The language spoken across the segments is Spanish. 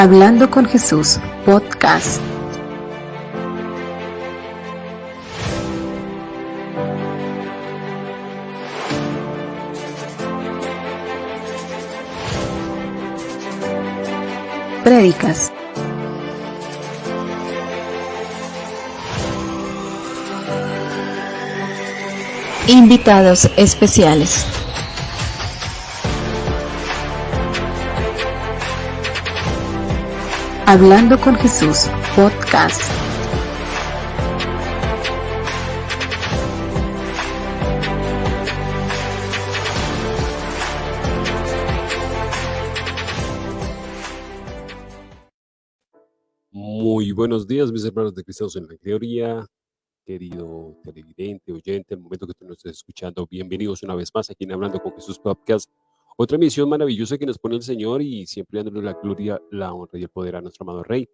Hablando con Jesús, podcast. Prédicas. Invitados especiales. Hablando con Jesús, podcast. Muy buenos días, mis hermanos de Cristianos en la Teoría, querido televidente, oyente, el momento que tú nos estés escuchando, bienvenidos una vez más aquí en Hablando con Jesús Podcast otra misión maravillosa que nos pone el Señor y siempre dándole la gloria, la honra y el poder a nuestro amado Rey.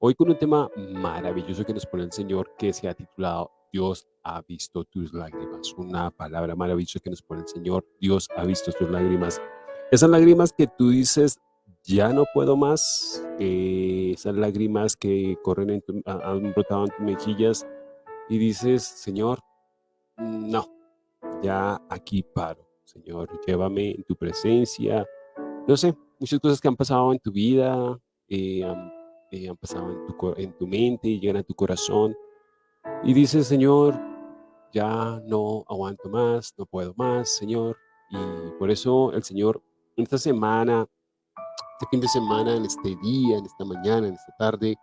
Hoy con un tema maravilloso que nos pone el Señor que se ha titulado Dios ha visto tus lágrimas. Una palabra maravillosa que nos pone el Señor. Dios ha visto tus lágrimas. Esas lágrimas que tú dices, ya no puedo más. esas lágrimas que corren en tu, han brotado en tus mejillas y dices, Señor, no, ya aquí paro. Señor, llévame en tu presencia. No sé, muchas cosas que han pasado en tu vida, eh, eh, han, pasado en tu, en tu mente, llegan a tu corazón. Y dices, Señor, ya no aguanto más, no puedo más, Señor. Y por eso el Señor, en esta semana, este fin de semana, en este día, en esta mañana, en esta tarde,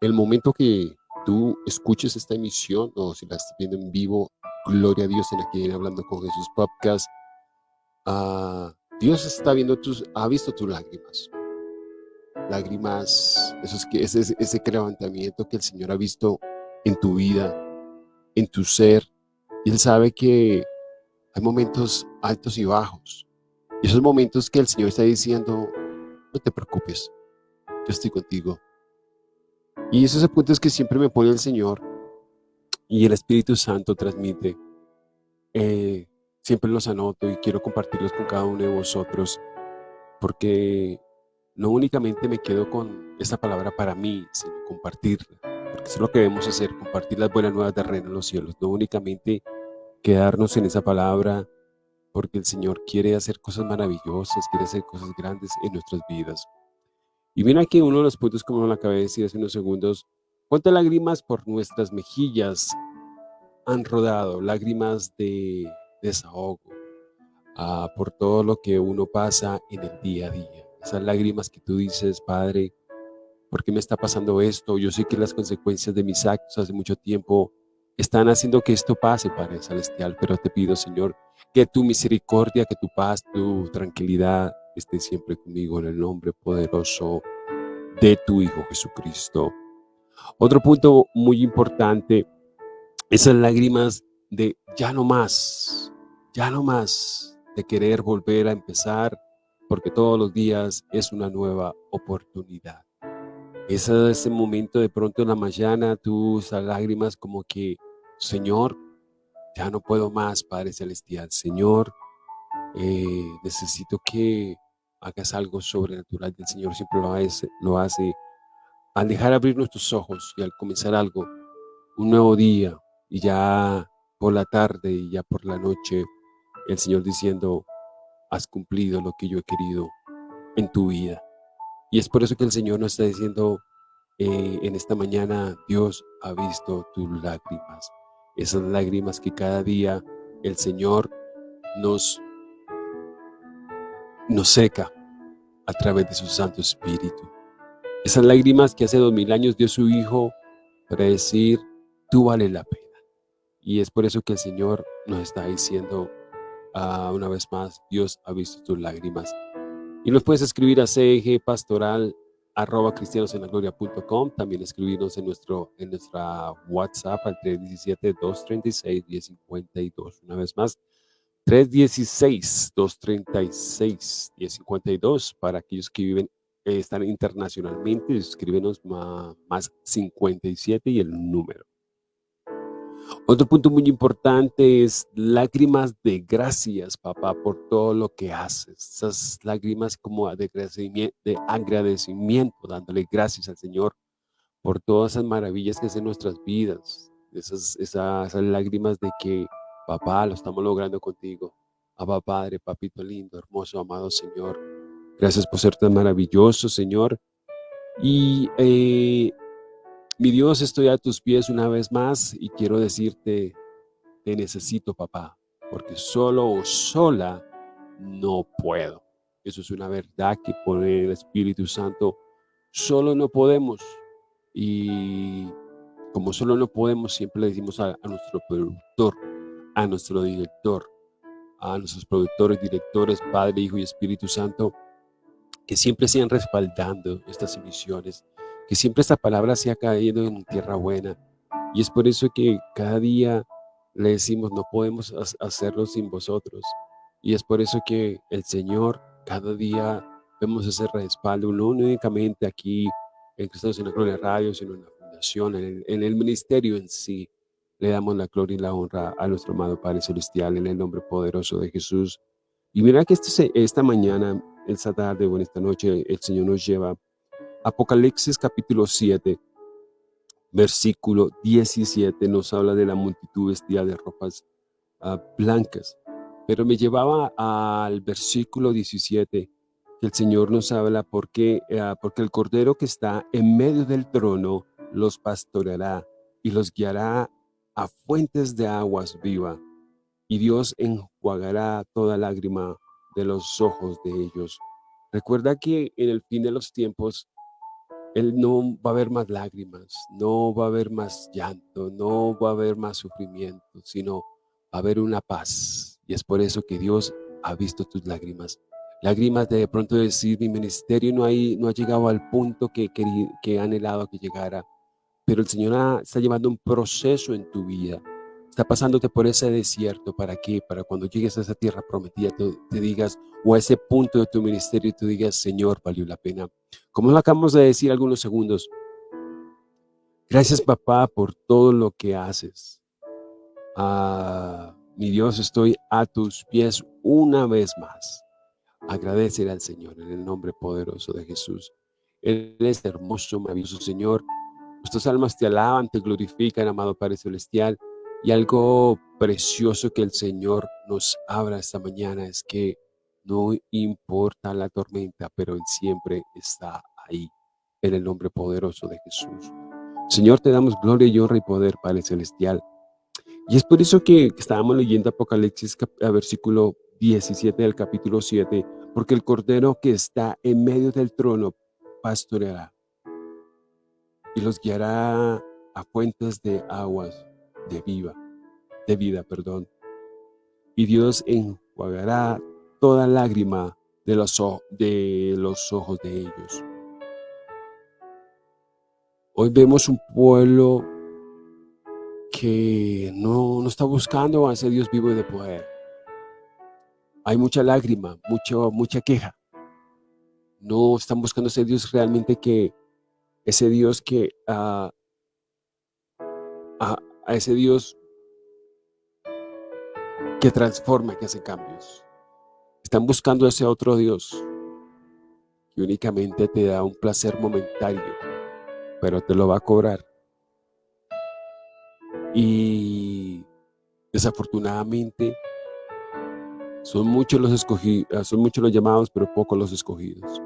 el momento que tú escuches esta emisión o si la estás viendo en vivo, gloria a Dios en aquí Hablando con Jesús Podcast, Ah, Dios está viendo tus, ha visto tus lágrimas. Lágrimas, ese, ese levantamiento que el Señor ha visto en tu vida, en tu ser. Y Él sabe que hay momentos altos y bajos. Y esos momentos que el Señor está diciendo, no te preocupes, yo estoy contigo. Y esos apuntes que siempre me pone el Señor y el Espíritu Santo transmite, eh, siempre los anoto y quiero compartirlos con cada uno de vosotros porque no únicamente me quedo con esta palabra para mí, sino compartirla, porque es lo que debemos hacer, compartir las buenas nuevas de reino en los cielos, no únicamente quedarnos en esa palabra, porque el Señor quiere hacer cosas maravillosas, quiere hacer cosas grandes en nuestras vidas. Y mira aquí uno de los puntos como lo acabé de decir hace unos segundos, cuántas lágrimas por nuestras mejillas han rodado, lágrimas de desahogo, ah, por todo lo que uno pasa en el día a día. Esas lágrimas que tú dices, Padre, ¿por qué me está pasando esto? Yo sé que las consecuencias de mis actos hace mucho tiempo están haciendo que esto pase, Padre Celestial, pero te pido, Señor, que tu misericordia, que tu paz, tu tranquilidad esté siempre conmigo en el nombre poderoso de tu Hijo Jesucristo. Otro punto muy importante, esas lágrimas de ya no más, ya no más, de querer volver a empezar, porque todos los días es una nueva oportunidad. Es ese momento de pronto en la mañana, tus lágrimas como que, Señor, ya no puedo más, Padre Celestial. Señor, eh, necesito que hagas algo sobrenatural. El Señor siempre lo hace, lo hace al dejar abrir nuestros ojos y al comenzar algo, un nuevo día, y ya por la tarde y ya por la noche, el Señor diciendo, has cumplido lo que yo he querido en tu vida. Y es por eso que el Señor nos está diciendo eh, en esta mañana, Dios ha visto tus lágrimas. Esas lágrimas que cada día el Señor nos, nos seca a través de su Santo Espíritu. Esas lágrimas que hace dos mil años dio su Hijo para decir, tú vales la pena. Y es por eso que el Señor nos está diciendo uh, una vez más, Dios ha visto tus lágrimas. Y nos puedes escribir a cg pastoral arroba cristianosenlagloria.com, también escribirnos en, nuestro, en nuestra WhatsApp al 317-236-1052. Una vez más, 316-236-1052 para aquellos que viven, eh, están internacionalmente, escríbenos más, más 57 y el número. Otro punto muy importante es lágrimas de gracias, papá, por todo lo que haces. Esas lágrimas como de agradecimiento, de agradecimiento, dándole gracias al Señor por todas esas maravillas que hacen nuestras vidas. Esas, esas, lágrimas de que, papá, lo estamos logrando contigo. Abba Padre, papito lindo, hermoso, amado Señor. Gracias por ser tan maravilloso, Señor. Y eh, mi Dios, estoy a tus pies una vez más y quiero decirte, te necesito, papá, porque solo o sola no puedo. Eso es una verdad que por el Espíritu Santo solo no podemos. Y como solo no podemos, siempre le decimos a, a nuestro productor, a nuestro director, a nuestros productores, directores, Padre, Hijo y Espíritu Santo, que siempre sigan respaldando estas emisiones, que siempre esta palabra se ha caído en tierra buena. Y es por eso que cada día le decimos, no podemos hacerlo sin vosotros. Y es por eso que el Señor, cada día vemos ese respaldo, no únicamente aquí en Cristo en la Gloria Radio, sino en la fundación, en el, en el ministerio en sí. Le damos la gloria y la honra a nuestro amado Padre Celestial en el nombre poderoso de Jesús. Y mira que este, esta mañana, esta tarde o en esta noche, el Señor nos lleva Apocalipsis capítulo 7, versículo 17 nos habla de la multitud vestida de ropas ah, blancas. Pero me llevaba al versículo 17, que el Señor nos habla porque, ah, porque el Cordero que está en medio del trono los pastoreará y los guiará a fuentes de aguas viva, y Dios enjuagará toda lágrima de los ojos de ellos. Recuerda que en el fin de los tiempos él no va a haber más lágrimas, no va a haber más llanto, no va a haber más sufrimiento, sino va a haber una paz. Y es por eso que Dios ha visto tus lágrimas. Lágrimas de, de pronto decir, mi ministerio no, ha llegado al punto que, que, que he anhelado que llegara, pero el Señor está llevando un proceso en tu vida está pasándote por ese desierto, ¿para qué? Para cuando llegues a esa tierra prometida, te, digas, o a ese punto de tu ministerio, tú digas, Señor, valió la pena. Como lo acabamos de decir algunos segundos, gracias papá por todo lo que haces. Ah, mi Dios, estoy a tus pies una vez más. Agradecer al Señor en el nombre poderoso de Jesús. Él es hermoso, maravilloso Señor. Nuestras almas te alaban, te glorifican, amado Padre Celestial. Y algo precioso que el Señor nos habla esta mañana es que no importa la tormenta, pero Él siempre está ahí, en el nombre poderoso de Jesús. Señor, te damos gloria y honra y poder, Padre Celestial. Y es por eso que estábamos leyendo Apocalipsis versículo 17 del capítulo 7, porque el Cordero que está en medio del trono pastoreará y los guiará a fuentes de aguas de viva, de vida, perdón. Y Dios enjuagará toda lágrima de los, de los ojos de ellos. Hoy vemos un pueblo que no, no está buscando a ese Dios vivo y de poder. Hay mucha lágrima, mucho, mucha queja. No están buscando ese Dios realmente que, ese Dios que uh, a ese Dios que transforma, que hace cambios. Están buscando ese otro Dios que únicamente te da un placer momentáneo, pero te lo va a cobrar. Y desafortunadamente son muchos los escogidos, son muchos los llamados, pero pocos los escogidos.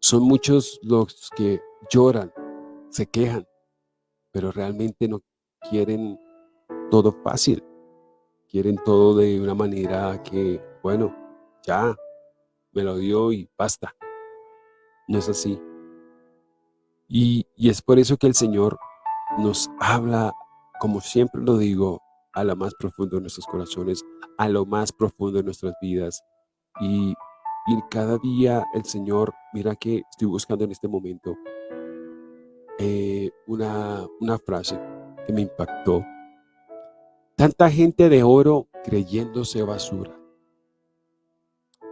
Son muchos los que lloran, se quejan, pero realmente no quieren todo fácil. Quieren todo de una manera que, bueno, ya, me lo dio y basta. No es así. Y, y es por eso que el Señor nos habla, como siempre lo digo, a lo más profundo de nuestros corazones, a lo más profundo de nuestras vidas. Y, y cada día el Señor, mira que estoy buscando en este momento, eh, una, una frase que me impactó. Tanta gente de oro creyéndose basura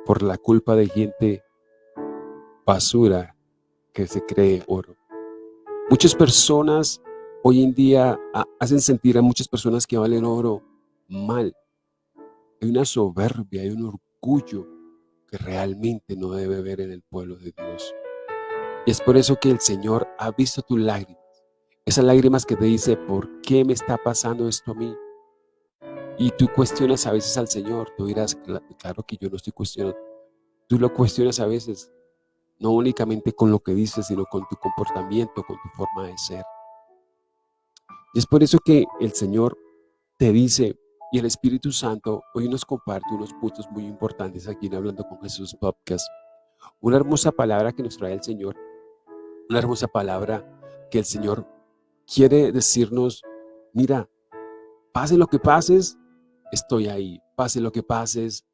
por la culpa de gente basura que se cree oro. Muchas personas hoy en día hacen sentir a muchas personas que valen oro mal. Hay una soberbia, hay un orgullo que realmente no debe haber en el pueblo de Dios. Y es por eso que el Señor ha visto tus lágrimas. Esas lágrimas que te dice, ¿por qué me está pasando esto a mí? Y tú cuestionas a veces al Señor. Tú dirás, claro que yo no estoy cuestionando. Tú lo cuestionas a veces, no únicamente con lo que dices, sino con tu comportamiento, con tu forma de ser. Y es por eso que el Señor te dice, y el Espíritu Santo hoy nos comparte unos puntos muy importantes aquí en Hablando con Jesús Podcast. Una hermosa palabra que nos trae el Señor, una hermosa palabra que el Señor quiere decirnos, mira, pase lo que pases, estoy ahí, pase lo que pases,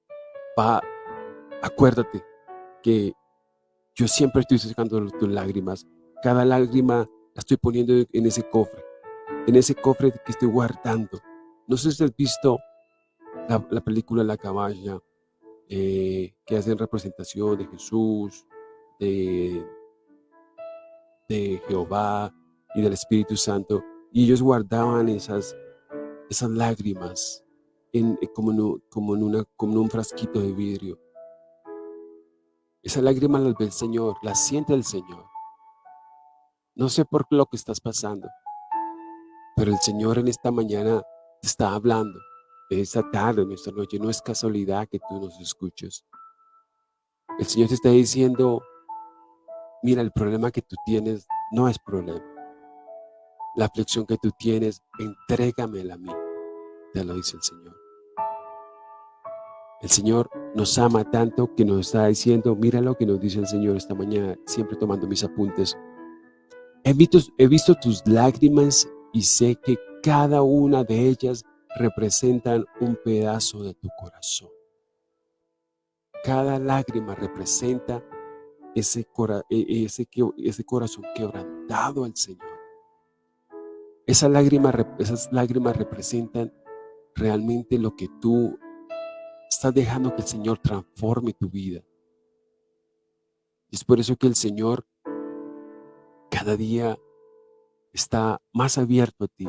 va, acuérdate que yo siempre estoy sacando tus lágrimas, cada lágrima la estoy poniendo en ese cofre, en ese cofre que estoy guardando. No sé si has visto la, película La Caballa, eh, que hacen representación de Jesús, de, de Jehová y del Espíritu Santo, y ellos guardaban esas, esas lágrimas en, como, en, como, en una, como en un frasquito de vidrio. Esa lágrima las ve el Señor, la siente el Señor. No sé por lo que estás pasando, pero el Señor en esta mañana te está hablando. Esta tarde, en esta noche, no es casualidad que tú nos escuches. El Señor te está diciendo, mira, el problema que tú tienes no es problema. La aflicción que tú tienes, entrégamela a mí, te lo dice el Señor. El Señor nos ama tanto que nos está diciendo, mira lo que nos dice el Señor esta mañana, siempre tomando mis apuntes. He visto, he visto tus lágrimas y sé que cada una de ellas representan un pedazo de tu corazón. Cada lágrima representa ese, e, ese, ese corazón quebrantado al Señor. Esa lágrima, esas lágrimas representan realmente lo que tú estás dejando que el Señor transforme tu vida. Es por eso que el Señor cada día está más abierto a ti,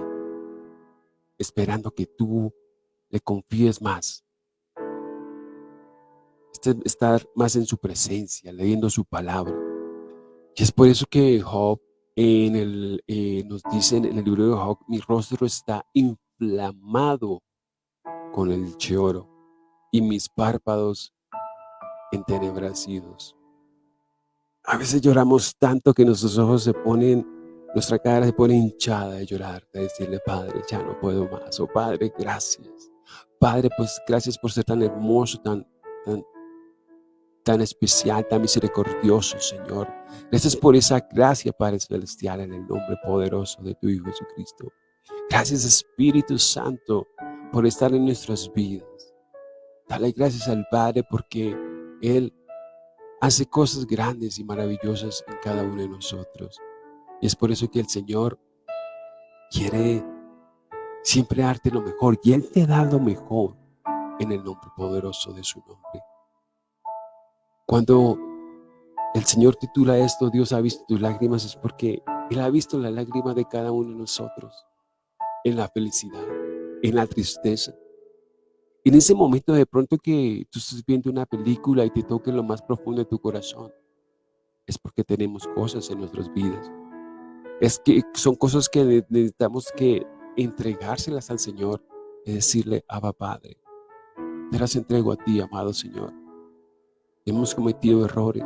esperando que tú le confíes más. Este, estar más en su presencia, leyendo su palabra. Y es por eso que Job en el, eh, nos dice en el libro de Job, mi rostro está inflamado con el choro y mis párpados entenebrecidos. A veces lloramos tanto que nuestros ojos se ponen nuestra cara se pone hinchada de llorar, de decirle, Padre, ya no puedo más. O oh, Padre, gracias. Padre, pues gracias por ser tan hermoso, tan, tan, tan especial, tan misericordioso, Señor. Gracias por esa gracia, Padre Celestial, en el nombre poderoso de tu Hijo Jesucristo. Gracias, Espíritu Santo, por estar en nuestras vidas. Dale gracias al Padre porque Él hace cosas grandes y maravillosas en cada uno de nosotros. Y es por eso que el Señor quiere siempre darte lo mejor. Y Él te da lo mejor en el nombre poderoso de su nombre. Cuando el Señor titula esto, Dios ha visto tus lágrimas, es porque Él ha visto la lágrima de cada uno de nosotros. En la felicidad, en la tristeza. En ese momento de pronto que tú estás viendo una película y te toque lo más profundo de tu corazón, es porque tenemos cosas en nuestras vidas es que son cosas que necesitamos que entregárselas al Señor y decirle, Abba Padre, te las entrego a ti, amado Señor. Hemos cometido errores,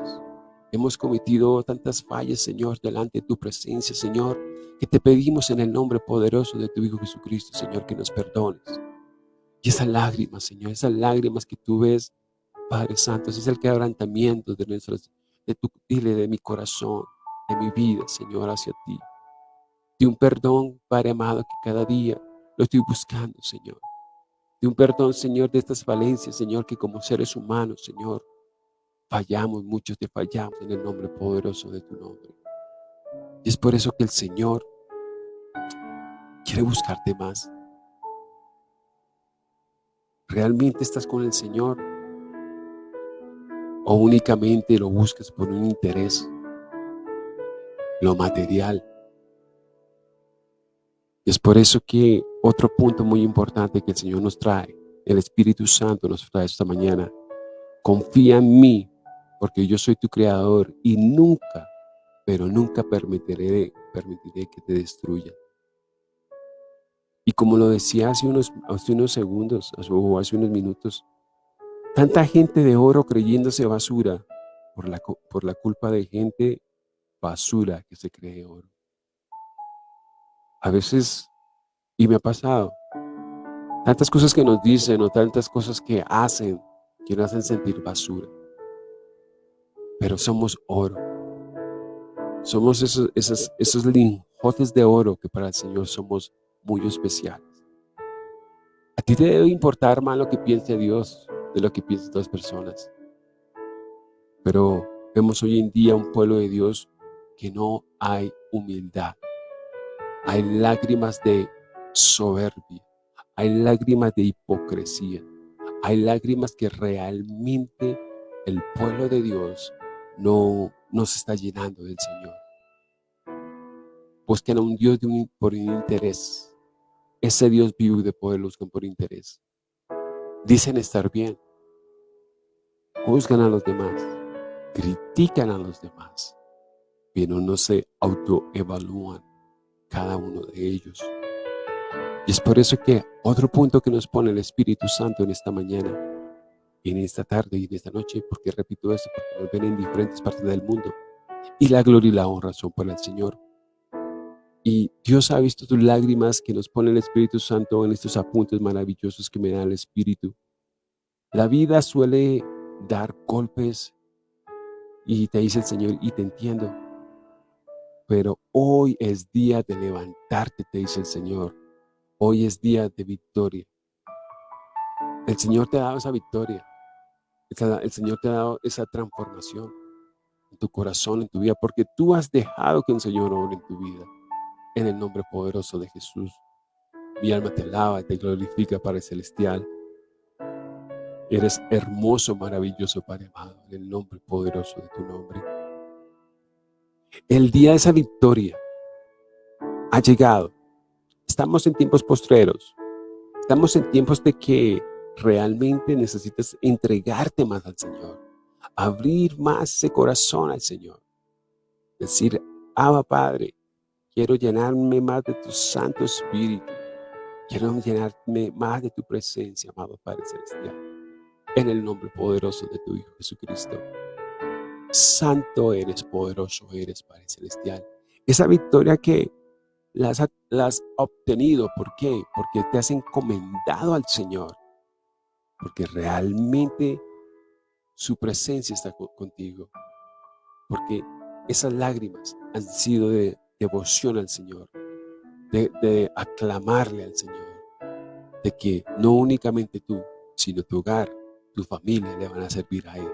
hemos cometido tantas fallas, Señor, delante de tu presencia, Señor, que te pedimos en el nombre poderoso de tu Hijo Jesucristo, Señor, que nos perdones. Y esas lágrimas, Señor, esas lágrimas que tú ves, Padre Santo, es el quebrantamiento de nuestros, de tu, dile, de mi corazón, de mi vida, Señor, hacia ti. De un perdón, Padre amado, que cada día lo estoy buscando, Señor. De un perdón, Señor, de estas falencias, Señor, que como seres humanos, Señor, fallamos, muchos te fallamos en el nombre poderoso de tu nombre. Y es por eso que el Señor quiere buscarte más. ¿Realmente estás con el Señor? ¿O únicamente lo buscas por un interés? lo material. es por eso que otro punto muy importante que el Señor nos trae, el Espíritu Santo nos trae esta mañana, confía en mí, porque yo soy tu creador y nunca, pero nunca permitiré, permitiré que te destruya. Y como lo decía hace unos, hace unos segundos o hace unos minutos, tanta gente de oro creyéndose basura por la, por la culpa de gente basura que se cree oro. A veces, y me ha pasado, tantas cosas que nos dicen o tantas cosas que hacen que nos hacen sentir basura. Pero somos oro. Somos esos, esos, esos linjotes de oro que para el Señor somos muy especiales. A ti te debe importar más lo que piense Dios de lo que piensan otras personas. Pero vemos hoy en día un pueblo de Dios que no hay humildad. Hay lágrimas de soberbia, hay lágrimas de hipocresía, hay lágrimas que realmente el pueblo de Dios no, no se está llenando del Señor. Buscan a un Dios por un interés. Ese Dios vive de poder buscan por interés. Dicen estar bien. Juzgan a los demás. Critican a los demás. Pero no se autoevalúan cada uno de ellos. Y es por eso que otro punto que nos pone el Espíritu Santo en esta mañana, en esta tarde y en esta noche, porque repito esto, porque nos ven en diferentes partes del mundo, y la gloria y la honra son para el Señor. Y Dios ha visto tus lágrimas que nos pone el Espíritu Santo en estos apuntes maravillosos que me da el Espíritu. La vida suele dar golpes y te dice el Señor, y te entiendo, pero hoy es día de levantarte, te dice el Señor. Hoy es día de victoria. El Señor te ha dado esa victoria. El Señor te ha dado esa transformación en tu corazón, en tu vida, porque tú has dejado que el Señor obre en tu vida. En el nombre poderoso de Jesús. Mi alma te alaba, te glorifica, Padre Celestial. Eres hermoso, maravilloso, Padre amado, en el nombre poderoso de tu nombre. El día de esa victoria ha llegado. Estamos en tiempos postreros. Estamos en tiempos de que realmente necesitas entregarte más al Señor. Abrir más ese corazón al Señor. Decir, Abba Padre, quiero llenarme más de tu Santo Espíritu. Quiero llenarme más de tu presencia, amado Padre Celestial. En el nombre poderoso de tu Hijo Jesucristo. Santo eres, poderoso eres, Padre Celestial. Esa victoria que la has, obtenido, ¿por qué? Porque te has encomendado al Señor. Porque realmente su presencia está contigo. Porque esas lágrimas han sido de devoción al Señor, de, aclamarle al Señor, de que no únicamente tú, sino tu hogar, tu familia le van a servir a Él.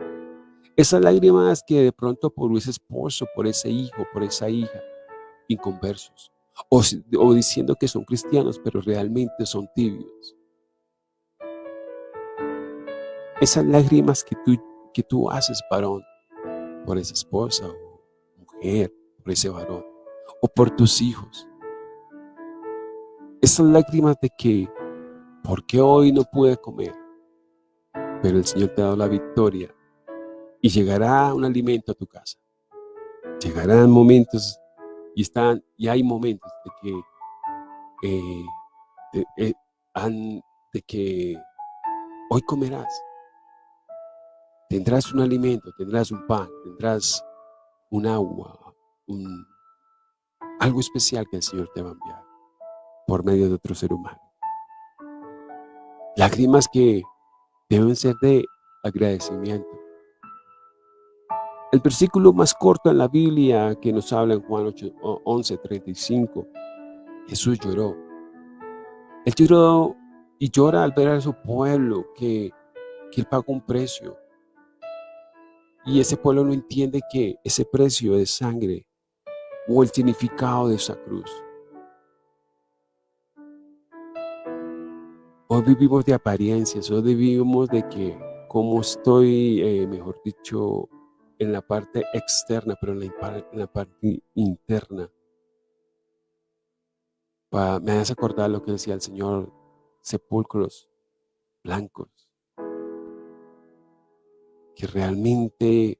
Esas lágrimas que de pronto por ese esposo, por ese hijo, por esa hija, inconversos, o, o diciendo que son cristianos, pero realmente son tibios. Esas lágrimas que tú, que tú haces, varón, por esa esposa o mujer, por ese varón, o por tus hijos. Esas lágrimas de que, ¿por qué hoy no pude comer? Pero el Señor te ha dado la victoria y llegará un alimento a tu casa. Llegarán momentos y, están, y hay momentos de que, eh, eh, de, que hoy comerás. Tendrás un alimento, tendrás un pan, tendrás un agua, algo especial que el Señor te va a enviar por medio de otro ser humano. Lágrimas que deben ser de agradecimiento. El versículo más corto en la Biblia que nos habla en Juan 11, 35, Jesús lloró. Él lloró y llora al ver a su pueblo que, que él pagó un precio. Y ese pueblo no entiende que ese precio de sangre o el significado de esa cruz. Hoy vivimos de apariencias, hoy vivimos de que como estoy, eh, mejor dicho, en la parte externa, pero en la, parte interna. me hace acordar lo que decía el Señor, sepulcros blancos, que realmente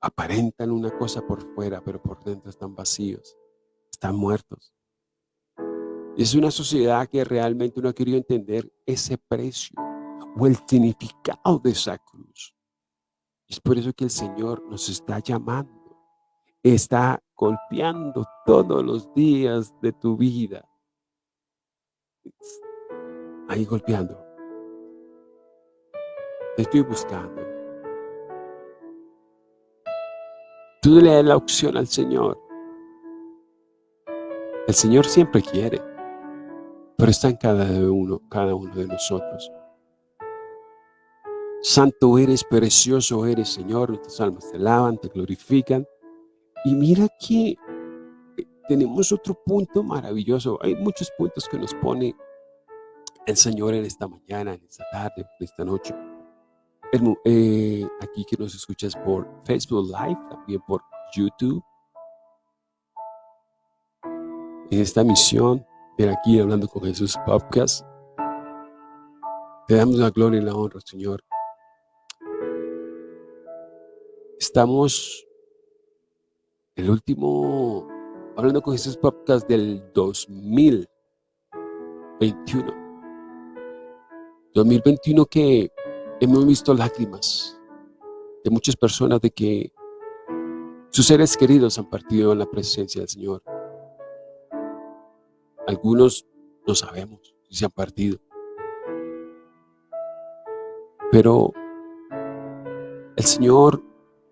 aparentan una cosa por fuera, pero por dentro están vacíos, están muertos. Es una sociedad que realmente no ha querido entender ese precio o el significado de esa cruz. Es por eso que el Señor nos está llamando, está golpeando todos los días de tu vida. Ahí golpeando. Te estoy buscando. Tú le das la opción al Señor. El Señor siempre quiere, pero está en cada uno, cada uno de nosotros. Santo eres, precioso eres, Señor. Nuestras almas te alaban, te glorifican. Y mira que tenemos otro punto maravilloso. Hay muchos puntos que nos pone el Señor en esta mañana, en esta tarde, en esta noche. Eh, aquí que nos escuchas por Facebook Live, también por YouTube. En esta misión, de aquí hablando con Jesús Podcast, te damos la gloria y la honra, Señor. Estamos el último, hablando con Jesús Podcast del 2021. 2021 que hemos visto lágrimas de muchas personas de que sus seres queridos han partido en la presencia del Señor. Algunos no sabemos si se han partido. Pero el Señor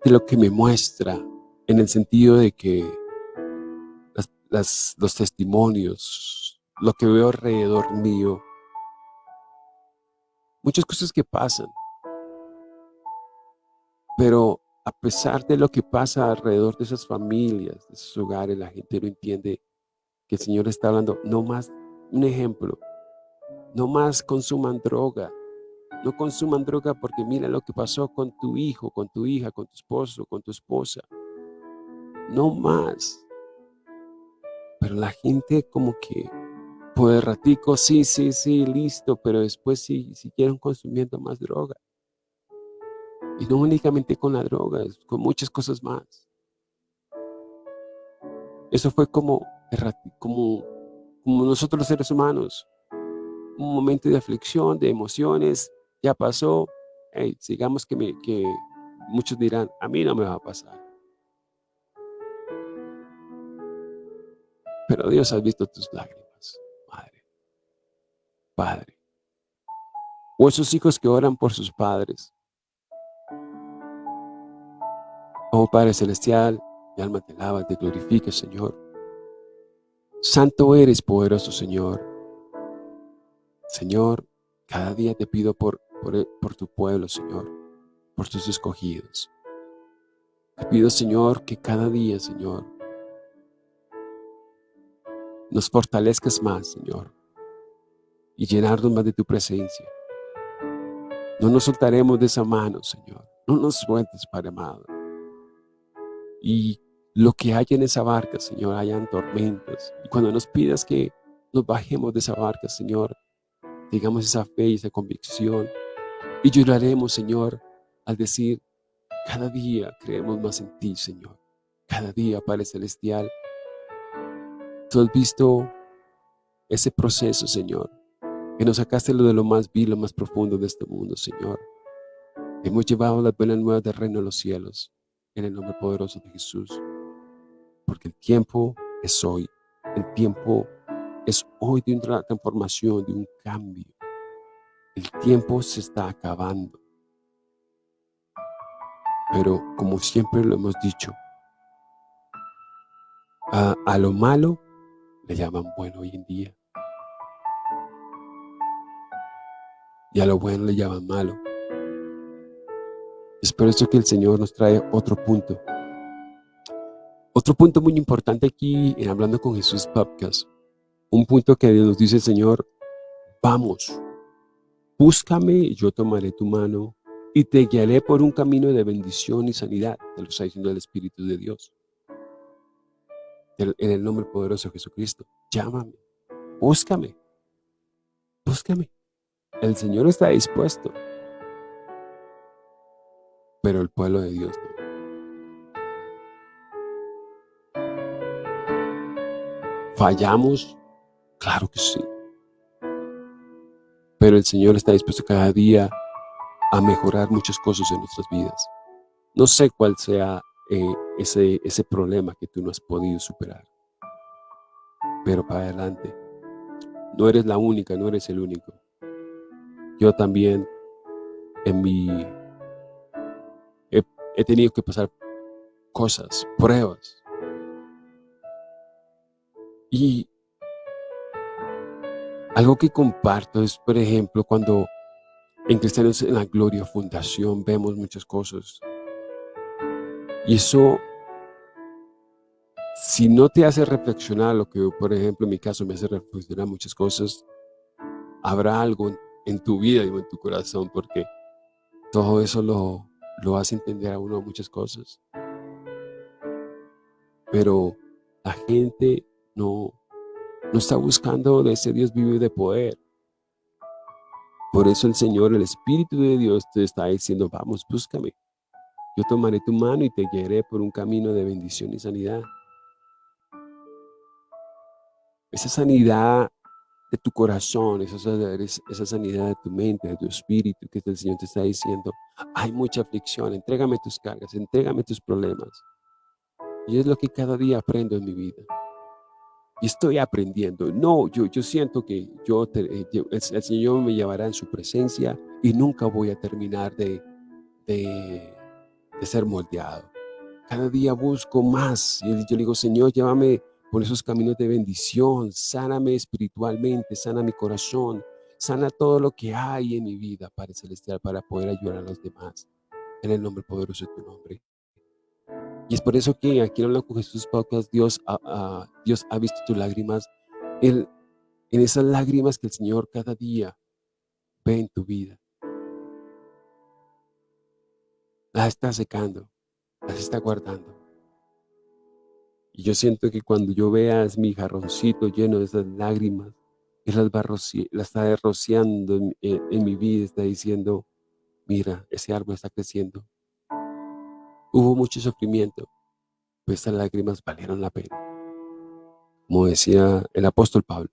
de lo que me muestra en el sentido de que los testimonios, lo que veo alrededor mío, muchas cosas que pasan. Pero a pesar de lo que pasa alrededor de esas familias, de esos hogares, la gente no entiende que el Señor está hablando, no más, un ejemplo, no más consuman droga, no consuman droga porque mira lo que pasó con tu hijo, con tu hija, con tu esposo, con tu esposa. No más. Pero la gente como que el ratico, sí, sí, sí, listo, pero después sí, siguieron consumiendo más droga. Y no únicamente con la droga, con muchas cosas más. Eso fue como, como, como nosotros los seres humanos. Un momento de aflicción, de emociones, ya pasó. Hey, sigamos que, que muchos dirán, a mí no me va a pasar. Pero Dios ha visto tus lágrimas, Padre. O esos hijos que oran por sus padres. Oh Padre Celestial, mi alma te alaba, te glorifica, Señor. Santo eres, poderoso Señor. Señor, cada día te pido por, por, por tu pueblo, Señor, por tus escogidos. Te pido, Señor, que cada día, Señor, nos fortalezcas más, Señor, y llenarnos más de tu presencia. No nos soltaremos de esa mano, Señor. No nos sueltes, Padre amado y lo que hay en esa barca, Señor, hayan tormentas. Y cuando nos pidas que nos bajemos de esa barca, Señor, tengamos esa fe y esa convicción. Y lloraremos, Señor, al decir, cada día creemos más en ti, Señor. Cada día, Padre Celestial. Tú has visto ese proceso, Señor, que nos sacaste lo de lo más vil, lo más profundo de este mundo, Señor. Hemos llevado las buenas nuevas del reino de los cielos en el nombre poderoso de Jesús. Porque el tiempo es hoy. El tiempo es hoy de una transformación, de un cambio. El tiempo se está acabando. Pero como siempre lo hemos dicho, a, a lo malo le llaman bueno hoy en día. Y a lo bueno le llaman malo. Es por eso que el Señor nos trae otro punto. Otro punto muy importante aquí en Hablando con Jesús Podcast. Un punto que nos dice el Señor, vamos, búscame y yo tomaré tu mano y te guiaré por un camino de bendición y sanidad. Te lo está diciendo el Espíritu de Dios. En el nombre poderoso de Jesucristo, llámame, búscame, búscame. El Señor está dispuesto, pero el pueblo de Dios no. ¿Fallamos? Claro que sí. Pero el Señor está dispuesto cada día a mejorar muchas cosas en nuestras vidas. No sé cuál sea eh, ese, ese problema que tú no has podido superar. Pero para adelante. No eres la única, no eres el único. Yo también en mi... he tenido que pasar cosas, pruebas, y algo que comparto es, por ejemplo, cuando en Cristianos en la Gloria Fundación vemos muchas cosas. Y eso, si no te hace reflexionar, lo que por ejemplo en mi caso me hace reflexionar muchas cosas, habrá algo en tu vida y en tu corazón, porque todo eso lo, lo hace entender a uno muchas cosas. Pero la gente no, no está buscando de ese Dios vivo y de poder. Por eso el Señor, el Espíritu de Dios te está diciendo, vamos, búscame. Yo tomaré tu mano y te guiaré por un camino de bendición y sanidad. Esa sanidad de tu corazón, esa, sanidad de tu mente, de tu espíritu, que el Señor te está diciendo, hay mucha aflicción, entrégame tus cargas, entrégame tus problemas. Y es lo que cada día aprendo en mi vida y estoy aprendiendo. No, yo, yo siento que yo eh, el, Señor me llevará en su presencia y nunca voy a terminar de, de, ser moldeado. Cada día busco más y yo digo, Señor, llévame por esos caminos de bendición, sáname espiritualmente, sana mi corazón, sana todo lo que hay en mi vida, Padre Celestial, para poder ayudar a los demás. En el nombre poderoso de tu nombre. Y es por eso que aquí en Hablando con Jesús Podcast, Dios, Dios ha visto tus lágrimas. Él, en esas lágrimas que el Señor cada día ve en tu vida. Las está secando, las está guardando. Y yo siento que cuando yo veas mi jarroncito lleno de esas lágrimas, Él las, va está rociando en, en mi vida, está diciendo, mira, ese árbol está creciendo, Hubo mucho sufrimiento, pero estas lágrimas valieron la pena. Como decía el apóstol Pablo,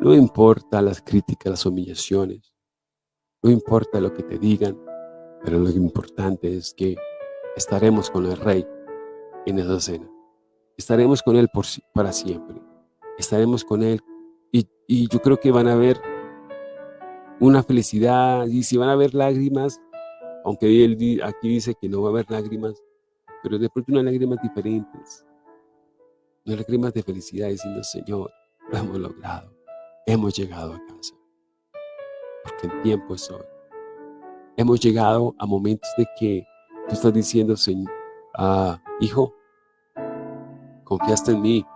no importa las críticas, las humillaciones, no importa lo que te digan, pero lo importante es que estaremos con el Rey en esa cena. Estaremos con Él por, para siempre. Estaremos con Él y, y yo creo que van a haber una felicidad y si van a haber lágrimas, aunque él aquí dice que no va a haber lágrimas, pero de pronto unas lágrimas diferentes, unas lágrimas de felicidad diciendo, Señor, lo hemos logrado, hemos llegado a casa, porque el tiempo es hoy. Hemos llegado a momentos de que tú estás diciendo, Señor, ah, hijo, confiaste en mí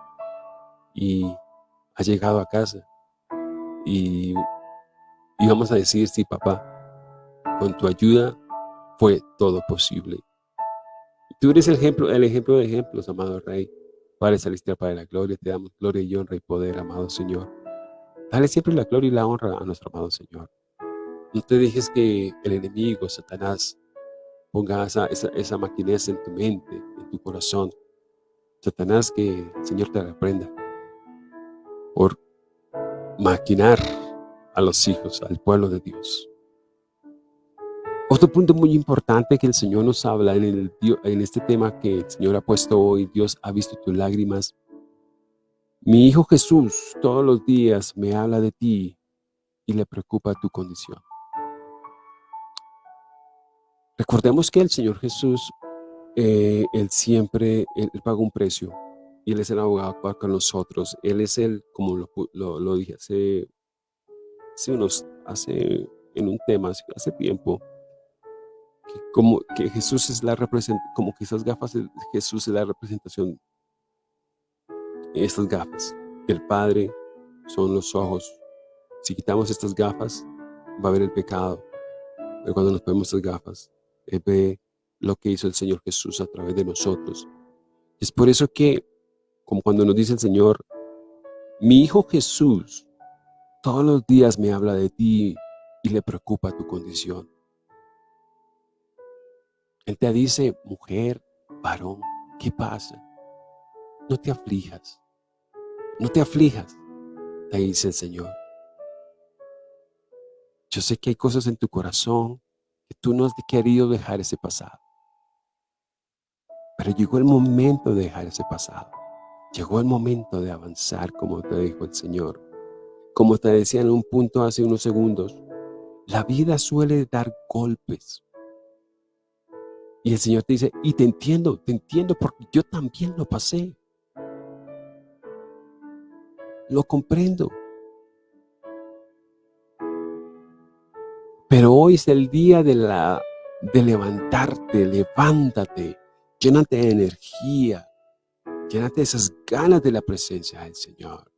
y has llegado a casa. Y, y vamos a decir, sí, papá, con tu ayuda fue todo posible. Tú eres el ejemplo, el ejemplo de ejemplos, amado Rey. Padre Celestial, Padre de la Gloria, te damos gloria y honra y poder, amado Señor. Dale siempre la gloria y la honra a nuestro amado Señor. No te dejes que el enemigo, Satanás, ponga esa, esa, esa maquinez en tu mente, en tu corazón. Satanás, que el Señor te reprenda por maquinar a los hijos, al pueblo de Dios. Otro punto muy importante que el Señor nos habla en, el, en este tema que el Señor ha puesto hoy, Dios ha visto tus lágrimas. Mi Hijo Jesús todos los días me habla de ti y le preocupa tu condición. Recordemos que el Señor Jesús, eh, Él siempre, él, pagó un precio y Él es el abogado con nosotros. Él es el, como lo, lo, dije hace, unos, hace en un tema, hace tiempo, como que Jesús es la representación, como que esas gafas Jesús es la representación, estas gafas del Padre son los ojos. Si quitamos estas gafas, va a haber el pecado. Pero cuando nos ponemos estas gafas, Él ve lo que hizo el Señor Jesús a través de nosotros. Es por eso que, como cuando nos dice el Señor, Mi Hijo Jesús todos los días me habla de ti y le preocupa tu condición. Él te dice, mujer, varón, ¿qué pasa? No te aflijas, no te aflijas, te dice el Señor. Yo sé que hay cosas en tu corazón que tú no has querido dejar ese pasado. Pero llegó el momento de dejar ese pasado. Llegó el momento de avanzar, como te dijo el Señor. Como te decía en un punto hace unos segundos, la vida suele dar golpes. Y el Señor te dice, y te entiendo, te entiendo porque yo también lo pasé. Lo comprendo. Pero hoy es el día de, la, de levantarte, levántate, llénate de energía, llénate de esas ganas de la presencia del Señor.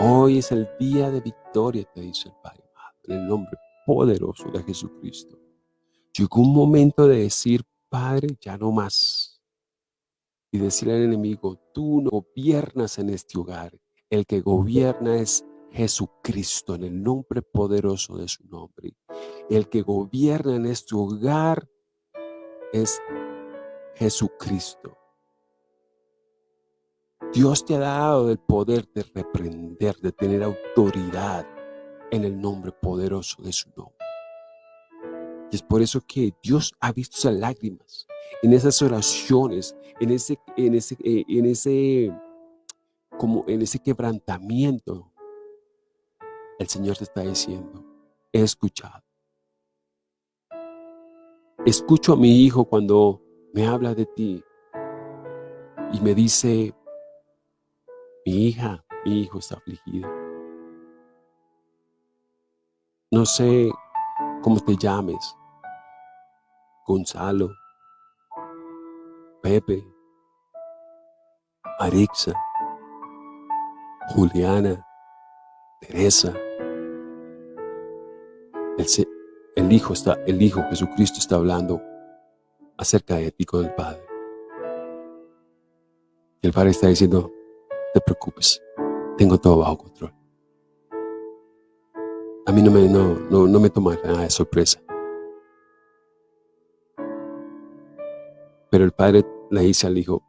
Hoy es el día de victoria, te dice el Padre, en el nombre poderoso de Jesucristo. Llegó un momento de decir, Padre, ya no más. Y decirle al enemigo, tú no gobiernas en este hogar. El que gobierna es Jesucristo, en el nombre poderoso de su nombre. El que gobierna en este hogar es Jesucristo. Dios te ha dado el poder de reprender, de tener autoridad en el nombre poderoso de su nombre. Y es por eso que Dios ha visto esas lágrimas, en esas oraciones, en ese, en ese, eh, en ese, como en ese quebrantamiento. El Señor te está diciendo, he escuchado. Escucho a mi hijo cuando me habla de ti y me dice, mi hija, mi hijo está afligido. No sé cómo te llames, Gonzalo, Pepe, Arixa, Juliana, Teresa. El, el, Hijo está, el Hijo Jesucristo está hablando acerca de ti con el Padre. Y el Padre está diciendo, te preocupes, tengo todo bajo control. A mí no me, no, no, me toma nada de sorpresa. Pero el padre le dice al hijo,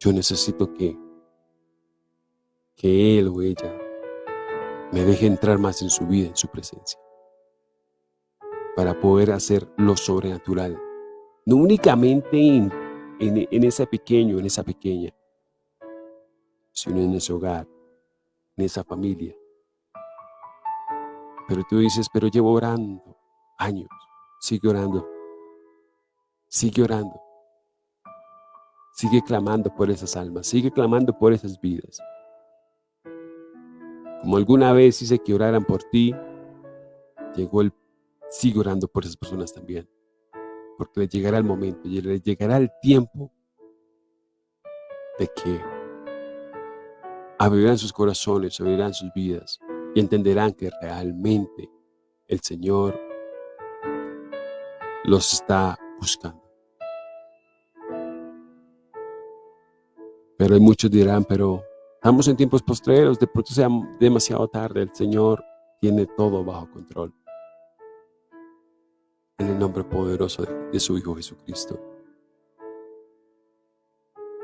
yo necesito que, que él o ella me deje entrar más en su vida, en su presencia, para poder hacer lo sobrenatural. No únicamente en, en, en ese pequeño, en esa pequeña, sino en ese hogar, en esa familia. Pero tú dices, pero llevo orando años, sigue orando, sigue orando, sigue clamando por esas almas, sigue clamando por esas vidas. Como alguna vez hice que oraran por ti, llegó el, sigue orando por esas personas también. Porque le llegará el momento, le llegará el tiempo de que abrirán sus corazones, abrirán sus vidas y entenderán que realmente el Señor los está buscando. Pero hay muchos dirán, pero estamos en tiempos postreros, de pronto sea demasiado tarde, el Señor tiene todo bajo control. En el nombre poderoso de su Hijo Jesucristo.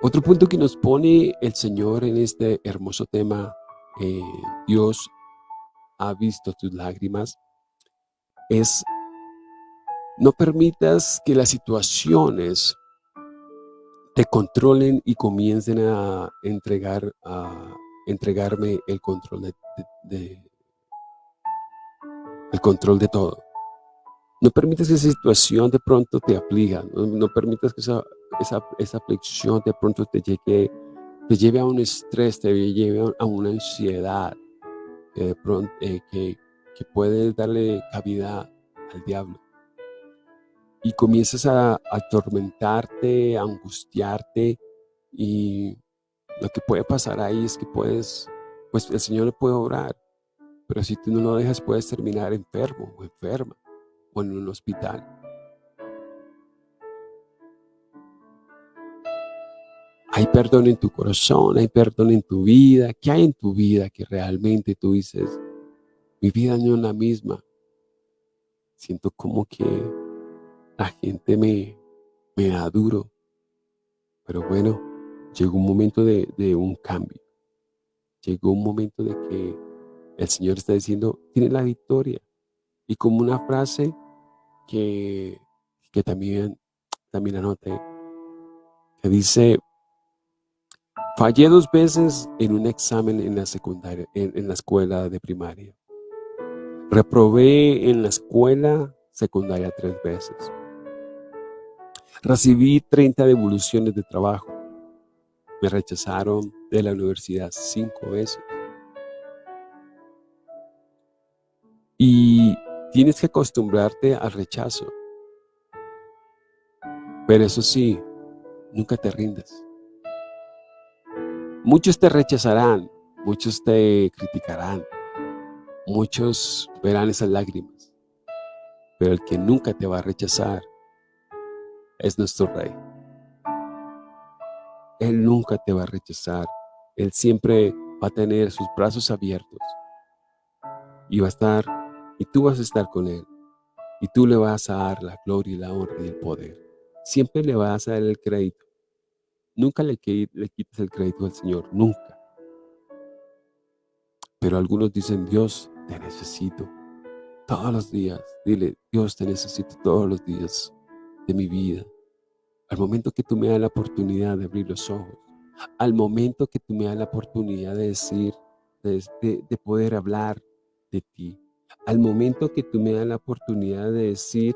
Otro punto que nos pone el Señor en este hermoso tema, eh, Dios ha visto tus lágrimas, es no permitas que las situaciones te controlen y comiencen a entregar a entregarme el control de, el control de todo. No permitas que esa situación de pronto te aflija, no permitas que esa esa, esa aflicción de pronto te, llegue, te lleve a un estrés, te lleve a una ansiedad que, de pronto, eh, que, que puede darle cabida al diablo. Y comienzas a, atormentarte, a angustiarte y lo que puede pasar ahí es que puedes, pues el Señor le puede obrar, pero si tú no lo dejas puedes terminar enfermo o enferma o en un hospital. hay perdón en tu corazón, hay perdón en tu vida. ¿Qué hay en tu vida que realmente tú dices, mi vida no es la misma? Siento como que la gente me, da duro. Pero bueno, llegó un momento de, de un cambio. Llegó un momento de que el Señor está diciendo, tiene la victoria. Y como una frase que, que también, también anoté, que dice, fallé dos veces en un examen en la secundaria, en, la escuela de primaria. Reprobé en la escuela secundaria tres veces. Recibí 30 devoluciones de trabajo. Me rechazaron de la universidad cinco veces. Y tienes que acostumbrarte al rechazo. Pero eso sí, nunca te rindas. Muchos te rechazarán, muchos te criticarán, muchos verán esas lágrimas, pero el que nunca te va a rechazar es nuestro Rey. Él nunca te va a rechazar, Él siempre va a tener sus brazos abiertos y va a estar, y tú vas a estar con Él, y tú le vas a dar la gloria y la honra y el poder. Siempre le vas a dar el crédito Nunca le, le quites el crédito al Señor, nunca. Pero algunos dicen, Dios, te necesito todos los días. Dile, Dios, te necesito todos los días de mi vida. Al momento que tú me das la oportunidad de abrir los ojos, al momento que tú me das la oportunidad de decir, de, poder hablar de ti, al momento que tú me das la oportunidad de decir,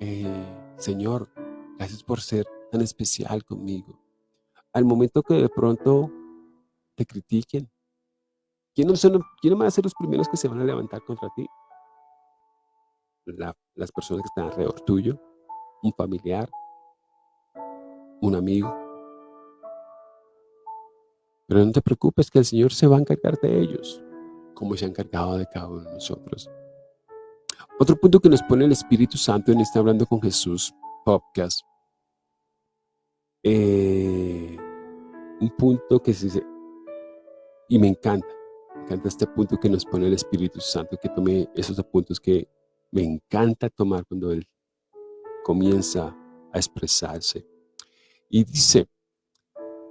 eh, Señor, gracias por ser tan especial conmigo al momento que de pronto te critiquen, ¿quiénes, van a ser los primeros que se van a levantar contra ti? las personas que están alrededor tuyo, un familiar, un amigo. Pero no te preocupes que el Señor se va a encargar de ellos, como se ha encargado de cada uno de nosotros. Otro punto que nos pone el Espíritu Santo en este Hablando con Jesús podcast eh, un punto que se... Y me encanta, me encanta este punto que nos pone el Espíritu Santo, que tome esos puntos que me encanta tomar cuando Él comienza a expresarse. Y dice,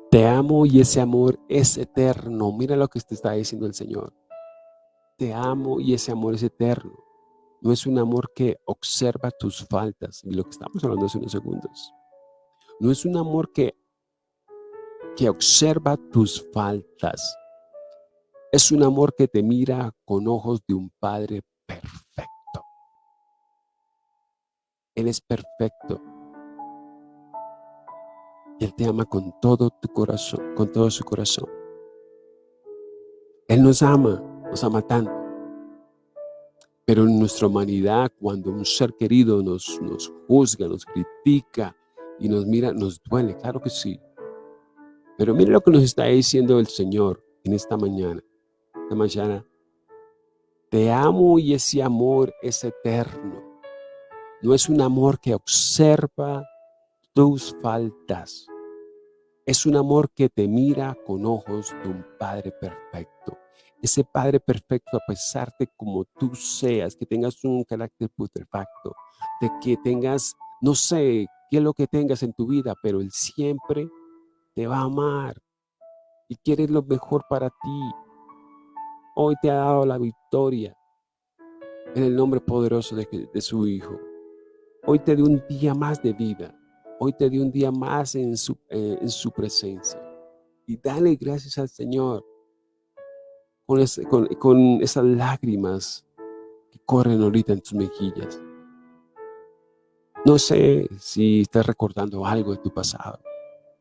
te amo y ese amor es eterno. Mira lo que te está diciendo el Señor. Te amo y ese amor es eterno. No es un amor que observa tus faltas, y lo que estamos hablando hace unos segundos. No es un amor que, que observa tus faltas. Es un amor que te mira con ojos de un Padre perfecto. Él es perfecto. Él te ama con todo tu corazón, con todo su corazón. Él nos ama, nos ama tanto. Pero en nuestra humanidad, cuando un ser querido nos, nos juzga, nos critica, y nos mira, nos duele, claro que sí. Pero mire lo que nos está diciendo el Señor en esta mañana. Esta mañana, te amo y ese amor es eterno. No es un amor que observa tus faltas. Es un amor que te mira con ojos de un Padre perfecto. Ese Padre perfecto, a pesar de como tú seas, que tengas un carácter putrefacto, de que tengas, no sé, qué es lo que tengas en tu vida, pero Él siempre te va a amar y quiere lo mejor para ti. Hoy te ha dado la victoria en el nombre poderoso de, su Hijo. Hoy te dio un día más de vida. Hoy te dio un día más en su, eh, en su presencia. Y dale gracias al Señor con, esas lágrimas que corren ahorita en tus mejillas. No sé si estás recordando algo de tu pasado,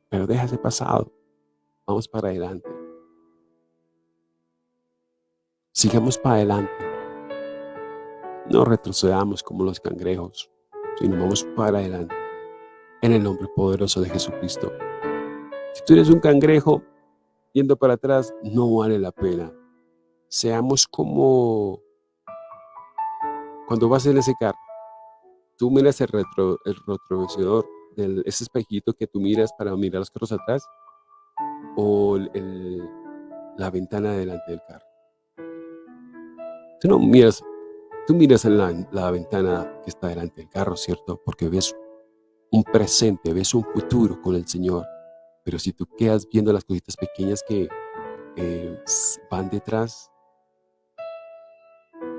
pero deja ese pasado. Vamos para adelante. Sigamos para adelante. No retrocedamos como los cangrejos, sino vamos para adelante. En el nombre poderoso de Jesucristo. Si tú eres un cangrejo yendo para atrás, no vale la pena. Seamos como cuando vas en ese carro tú miras el, retro, el retrovisor, del, ese espejito que tú miras para mirar los carros atrás, o la ventana delante del carro. Tú no miras, tú miras en la, la ventana que está delante del carro, ¿cierto? Porque ves un presente, ves un futuro con el Señor. Pero si tú quedas viendo las cositas pequeñas que van detrás,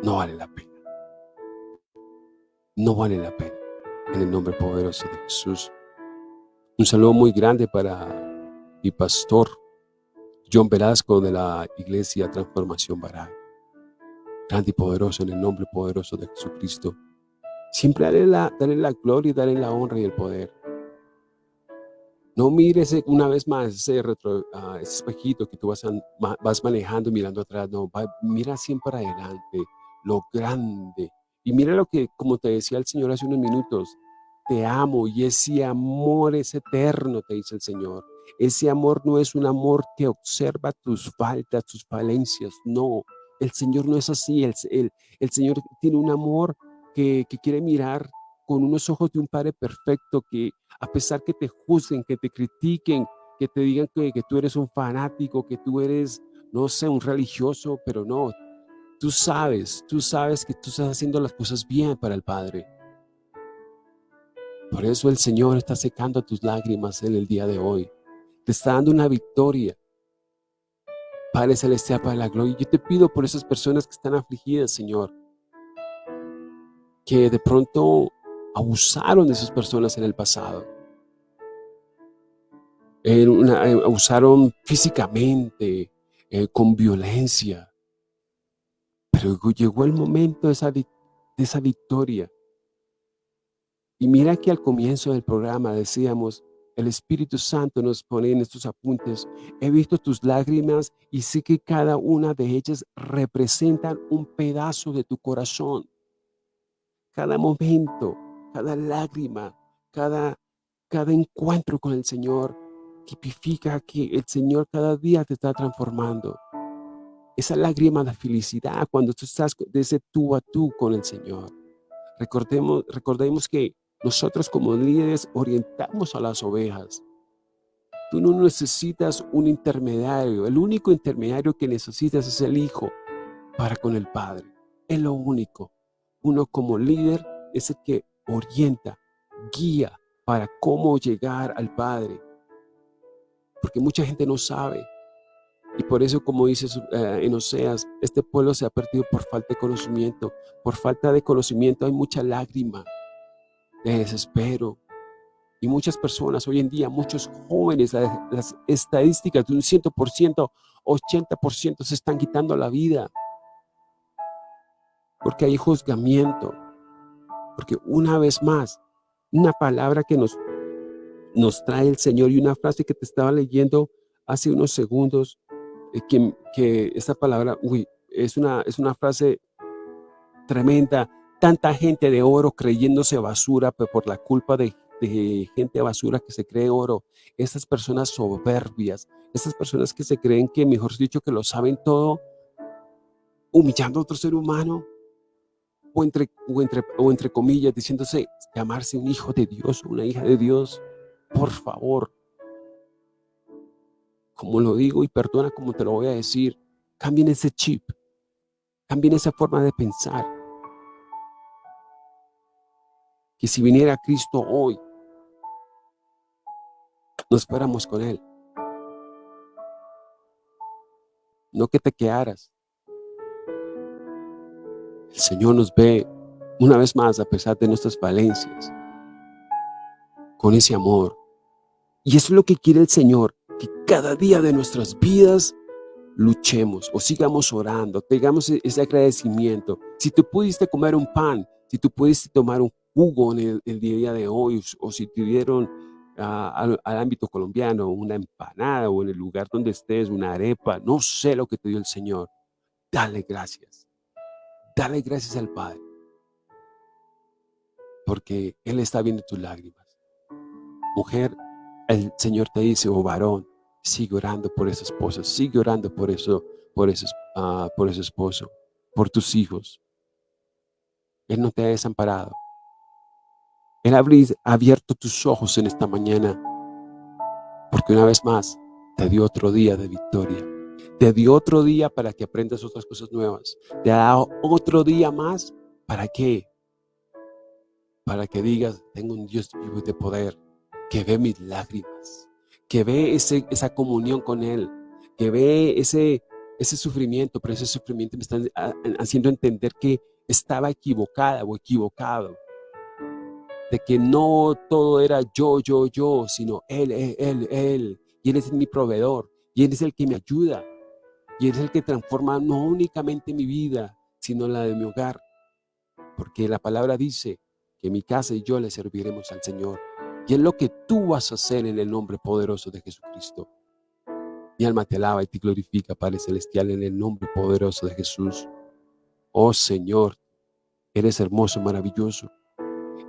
no vale la pena. No vale la pena. En el nombre poderoso de Jesús. Un saludo muy grande para mi pastor John Velasco de la Iglesia Transformación Baral. Grande y poderoso en el nombre poderoso de Jesucristo. Siempre dale la, la gloria dale la honra y el poder. No mires una vez más ese, retro, ah, ese espejito que tú vas, vas manejando mirando atrás. No, mira siempre adelante, lo grande. Y mira lo que, como te decía el Señor hace unos minutos, te amo y ese amor es eterno, te dice el Señor. Ese amor no es un amor que observa tus faltas, tus falencias, no. El Señor no es así, el, el, el Señor tiene un amor que, que quiere mirar con unos ojos de un Padre perfecto que a pesar que te juzguen, que te critiquen, que te digan que, que tú eres un fanático, que tú eres, no sé, un religioso, pero no, tú sabes, tú sabes que tú estás haciendo las cosas bien para el Padre. Por eso el Señor está secando tus lágrimas en el día de hoy. Te está dando una victoria. Padre Celestial, para la gloria. Yo te pido por esas personas que están afligidas, Señor. Que de pronto abusaron de esas personas en el pasado. Eh, abusaron físicamente, eh, con violencia. Pero llegó el momento de esa, de esa victoria. Y mira que al comienzo del programa decíamos, el Espíritu Santo nos pone en estos apuntes, he visto tus lágrimas y sé que cada una de ellas representan un pedazo de tu corazón. Cada momento, cada lágrima, cada, cada encuentro con el Señor tipifica que el Señor cada día te está transformando. Esa lágrima de felicidad cuando tú estás de ese tú a tú con el Señor. Recordemos, recordemos que nosotros como líderes orientamos a las ovejas. Tú no necesitas un intermediario. El único intermediario que necesitas es el Hijo para con el Padre. Es lo único. Uno como líder es el que orienta, guía para cómo llegar al Padre. Porque mucha gente no sabe. Y por eso, como dice eh, en Oseas, este pueblo se ha perdido por falta de conocimiento. Por falta de conocimiento hay mucha lágrima, de desespero. Y muchas personas hoy en día, muchos jóvenes, las, estadísticas de un 100%, 80% se están quitando la vida. Porque hay juzgamiento, porque una vez más, una palabra que nos, nos trae el Señor y una frase que te estaba leyendo hace unos segundos, que, que esta palabra, uy, es una, es una frase tremenda. Tanta gente de oro creyéndose basura por la culpa de, de gente basura que se cree oro. Estas personas soberbias, estas personas que se creen que, mejor dicho, que lo saben todo, humillando a otro ser humano, o entre, o entre, o entre comillas, diciéndose llamarse un hijo de Dios, una hija de Dios, por favor. Como lo digo y perdona como te lo voy a decir, cambien ese chip, cambien esa forma de pensar. Que si viniera Cristo hoy, nos fuéramos con Él. No que te quedaras, el Señor nos ve una vez más a pesar de nuestras falencias, con ese amor. Y eso es lo que quiere el Señor, que cada día de nuestras vidas luchemos o sigamos orando, tengamos e-, ese agradecimiento. Si tú pudiste comer un pan, si tú pudiste tomar un jugo en el, día de hoy, o si te dieron ah, al, ámbito colombiano una empanada o en el lugar donde estés, una arepa, no sé lo que te dio el Señor, dale gracias. Dale gracias al Padre. Porque Él está viendo tus lágrimas. Mujer, el Señor te dice, oh varón, sigue orando por esa esposa, sigue orando por eso, por ese, uh, por ese esposo, por tus hijos. Él no te ha desamparado. Él ha abierto tus ojos en esta mañana, porque una vez más te dio otro día de victoria. Te dio otro día para que aprendas otras cosas nuevas. Te ha dado otro día más. ¿Para qué? Para que digas, tengo un Dios vivo de poder, que ve mis lágrimas, que ve esa comunión con Él, que ve ese, ese sufrimiento, pero ese sufrimiento me está haciendo entender que estaba equivocada o equivocado. De que no todo era yo, yo, yo, sino Él, Él, Él, Él. Y Él es mi proveedor. Y Él es el que me ayuda. Y Él es el que transforma no únicamente mi vida, sino la de mi hogar. Porque la palabra dice que mi casa y yo le serviremos al Señor. Y es lo que tú vas a hacer en el nombre poderoso de Jesucristo. Mi alma te alaba y te glorifica, Padre Celestial, en el nombre poderoso de Jesús. Oh Señor, eres hermoso, maravilloso.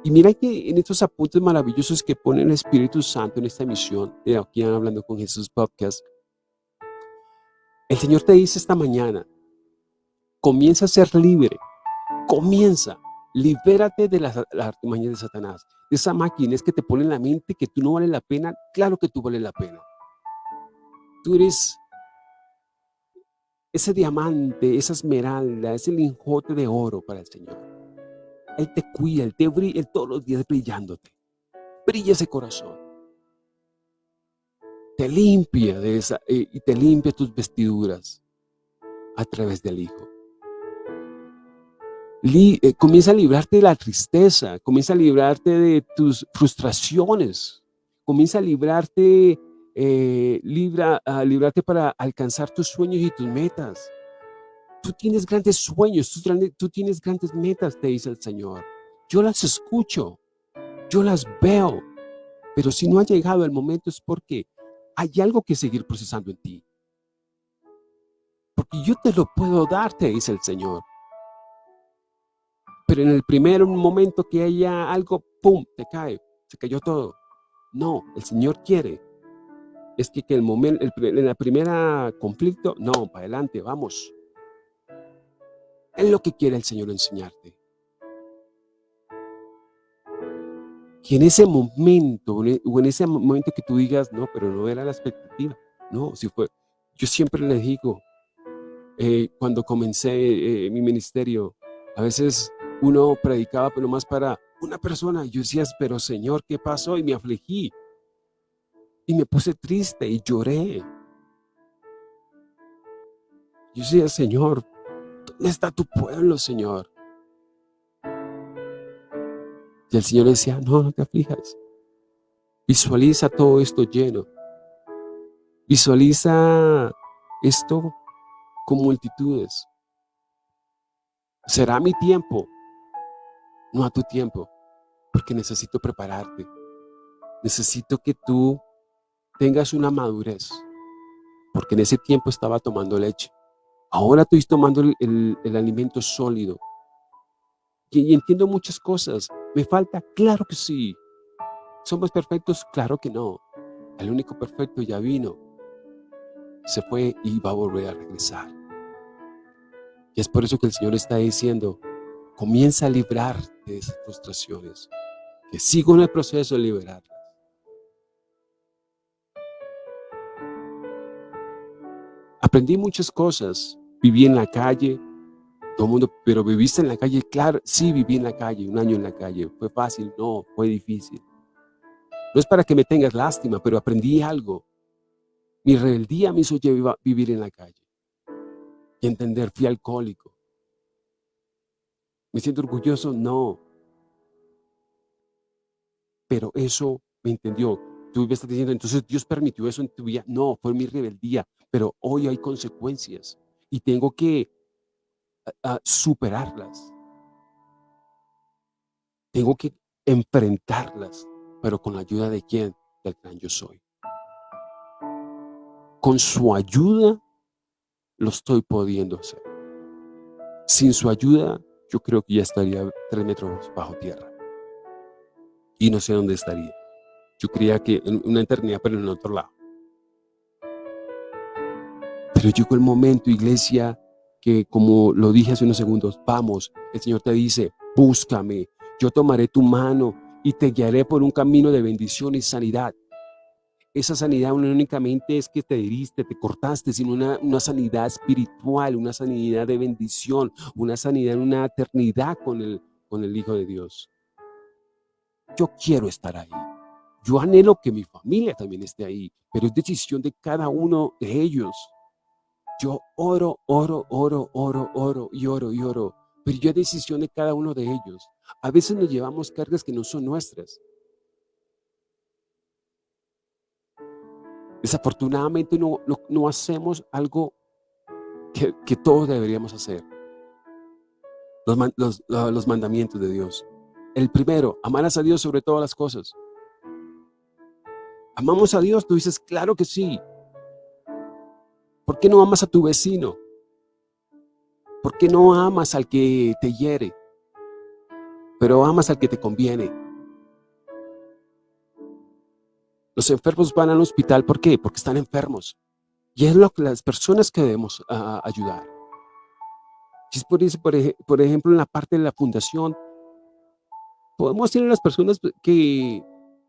Y mira que en estos apuntes maravillosos que pone el Espíritu Santo en esta emisión, de aquí hablando con Jesús Podcast, el Señor te dice esta mañana, comienza a ser libre, comienza, libérate de las, las de Satanás, de esa máquina es que te pone en la mente que tú no vales la pena, claro que tú vales la pena. Tú eres ese diamante, esa esmeralda, ese lingote de oro para el Señor. Él te cuida, Él te brilla, todos los días brillándote. Brilla ese corazón. Te limpia de esa, eh, y te limpia tus vestiduras a través del Hijo. Eh, comienza a librarte de la tristeza, comienza a librarte de tus frustraciones, comienza a librarte eh, libra, a librarte para alcanzar tus sueños y tus metas. Tú tienes grandes sueños, tú, tú tienes grandes metas, te dice el Señor. Yo las escucho, yo las veo, pero si no ha llegado el momento es porque hay algo que seguir procesando en ti. Porque yo te lo puedo dar, te dice el Señor. Pero en el primer momento que haya algo, ¡pum!, te cae, se cayó todo. No, el Señor quiere es que, que el momento, en la primera conflicto, no, para adelante, vamos. Es lo que quiere el Señor enseñarte. Que en ese momento, o en ese momento que tú digas, no, pero no era la expectativa. No, si fue. Yo siempre les digo, eh, cuando comencé eh, mi ministerio, a veces uno predicaba, pero más para una persona. Yo decía, pero Señor, ¿qué pasó? Y me afligí. Y me puse triste y lloré. Yo decía, Señor, ¿dónde está tu pueblo, Señor? Y el Señor decía, no, no te aflijas. Visualiza todo esto lleno. Visualiza esto con multitudes. Será mi tiempo, no a tu tiempo, porque necesito prepararte. Necesito que tú tengas una madurez, porque en ese tiempo estaba tomando leche. Ahora estoy tomando el, alimento sólido. Y, entiendo muchas cosas. ¿Me falta? Claro que sí. ¿Somos perfectos? Claro que no. El único perfecto ya vino. Se fue y va a volver a regresar. Y es por eso que el Señor está diciendo, comienza a librar de esas frustraciones. Que sigo en el proceso de liberar. Aprendí muchas cosas. Viví en la calle, todo el mundo, pero viviste en la calle, claro, sí viví en la calle, un año en la calle. ¿Fue fácil? No, fue difícil. No es para que me tengas lástima, pero aprendí algo. Mi rebeldía me hizo vivir en la calle. Y entender, fui alcohólico. ¿Me siento orgulloso? No. Pero eso me entendió. Tú me estás diciendo, entonces Dios permitió eso en tu vida. No, fue mi rebeldía pero hoy hay consecuencias y tengo que superarlas. Tengo que enfrentarlas, pero con la ayuda de quién? Del gran yo soy. Con su ayuda lo estoy pudiendo hacer. Sin su ayuda, yo creo que ya estaría tres metros bajo tierra. Y no sé dónde estaría. Yo creía que en una eternidad, pero en otro lado. Pero llegó el momento, iglesia, que como lo dije hace unos segundos, vamos, el Señor te dice, búscame, yo tomaré tu mano y te guiaré por un camino de bendición y sanidad. Esa sanidad no únicamente es que te heriste, te cortaste, sino una, una sanidad espiritual, una sanidad de bendición, una sanidad en una eternidad con el, con el Hijo de Dios. Yo quiero estar ahí. Yo anhelo que mi familia también esté ahí, pero es decisión de cada uno de ellos. Yo oro, oro, oro, oro, oro y oro y oro, pero yo es decisión de cada uno de ellos. A veces nos llevamos cargas que no son nuestras. Desafortunadamente no, no, hacemos algo que, que, todos deberíamos hacer. Los, los mandamientos de Dios. El primero, amarás a Dios sobre todas las cosas. ¿Amamos a Dios? Tú dices, claro que sí. ¿Por qué no amas a tu vecino? ¿Por qué no amas al que te hiere? Pero amas al que te conviene. Los enfermos van al hospital, ¿por qué? Porque están enfermos. Y es lo que las personas que debemos ayudar. es por, eso, por ejemplo, en la parte de la fundación, podemos tener las personas que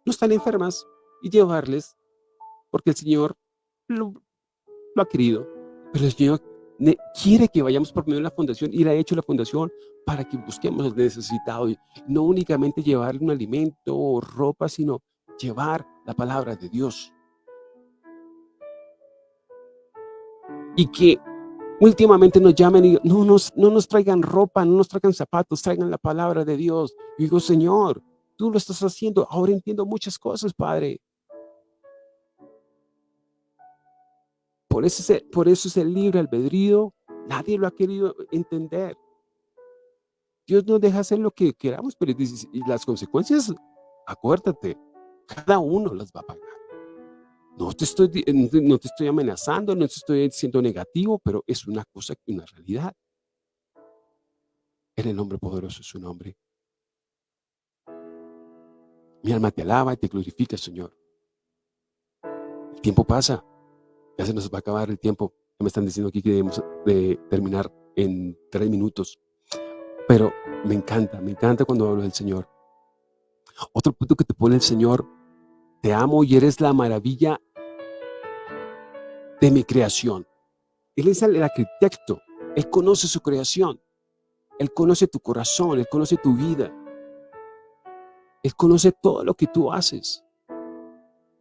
no están enfermas y llevarles, porque el Señor lo, ha querido, pero el Señor quiere que vayamos por medio de la fundación y le ha hecho la fundación para que busquemos al necesitado, y no únicamente llevarle un alimento o ropa, sino llevar la palabra de Dios. Y que últimamente nos llamen y no nos, no nos traigan ropa, no nos traigan zapatos, traigan la palabra de Dios. Y digo, Señor, tú lo estás haciendo, ahora entiendo muchas cosas, Padre. Por eso, es, por eso es el libre albedrío, nadie lo ha querido entender. Dios nos deja hacer lo que queramos, pero las consecuencias, acuérdate, cada uno las va a pagar. No te, estoy, no te estoy amenazando, no te estoy siendo negativo, pero es una cosa, una realidad. En el nombre poderoso de su nombre. Mi alma te alaba y te glorifica, Señor. El tiempo pasa. Ya se nos va a acabar el tiempo. Me están diciendo aquí que debemos de terminar en tres minutos. Pero me encanta, me encanta cuando hablo del Señor. Otro punto que te pone el Señor, te amo y eres la maravilla de mi creación. Él es el arquitecto, Él conoce su creación, Él conoce tu corazón, Él conoce tu vida, Él conoce todo lo que tú haces.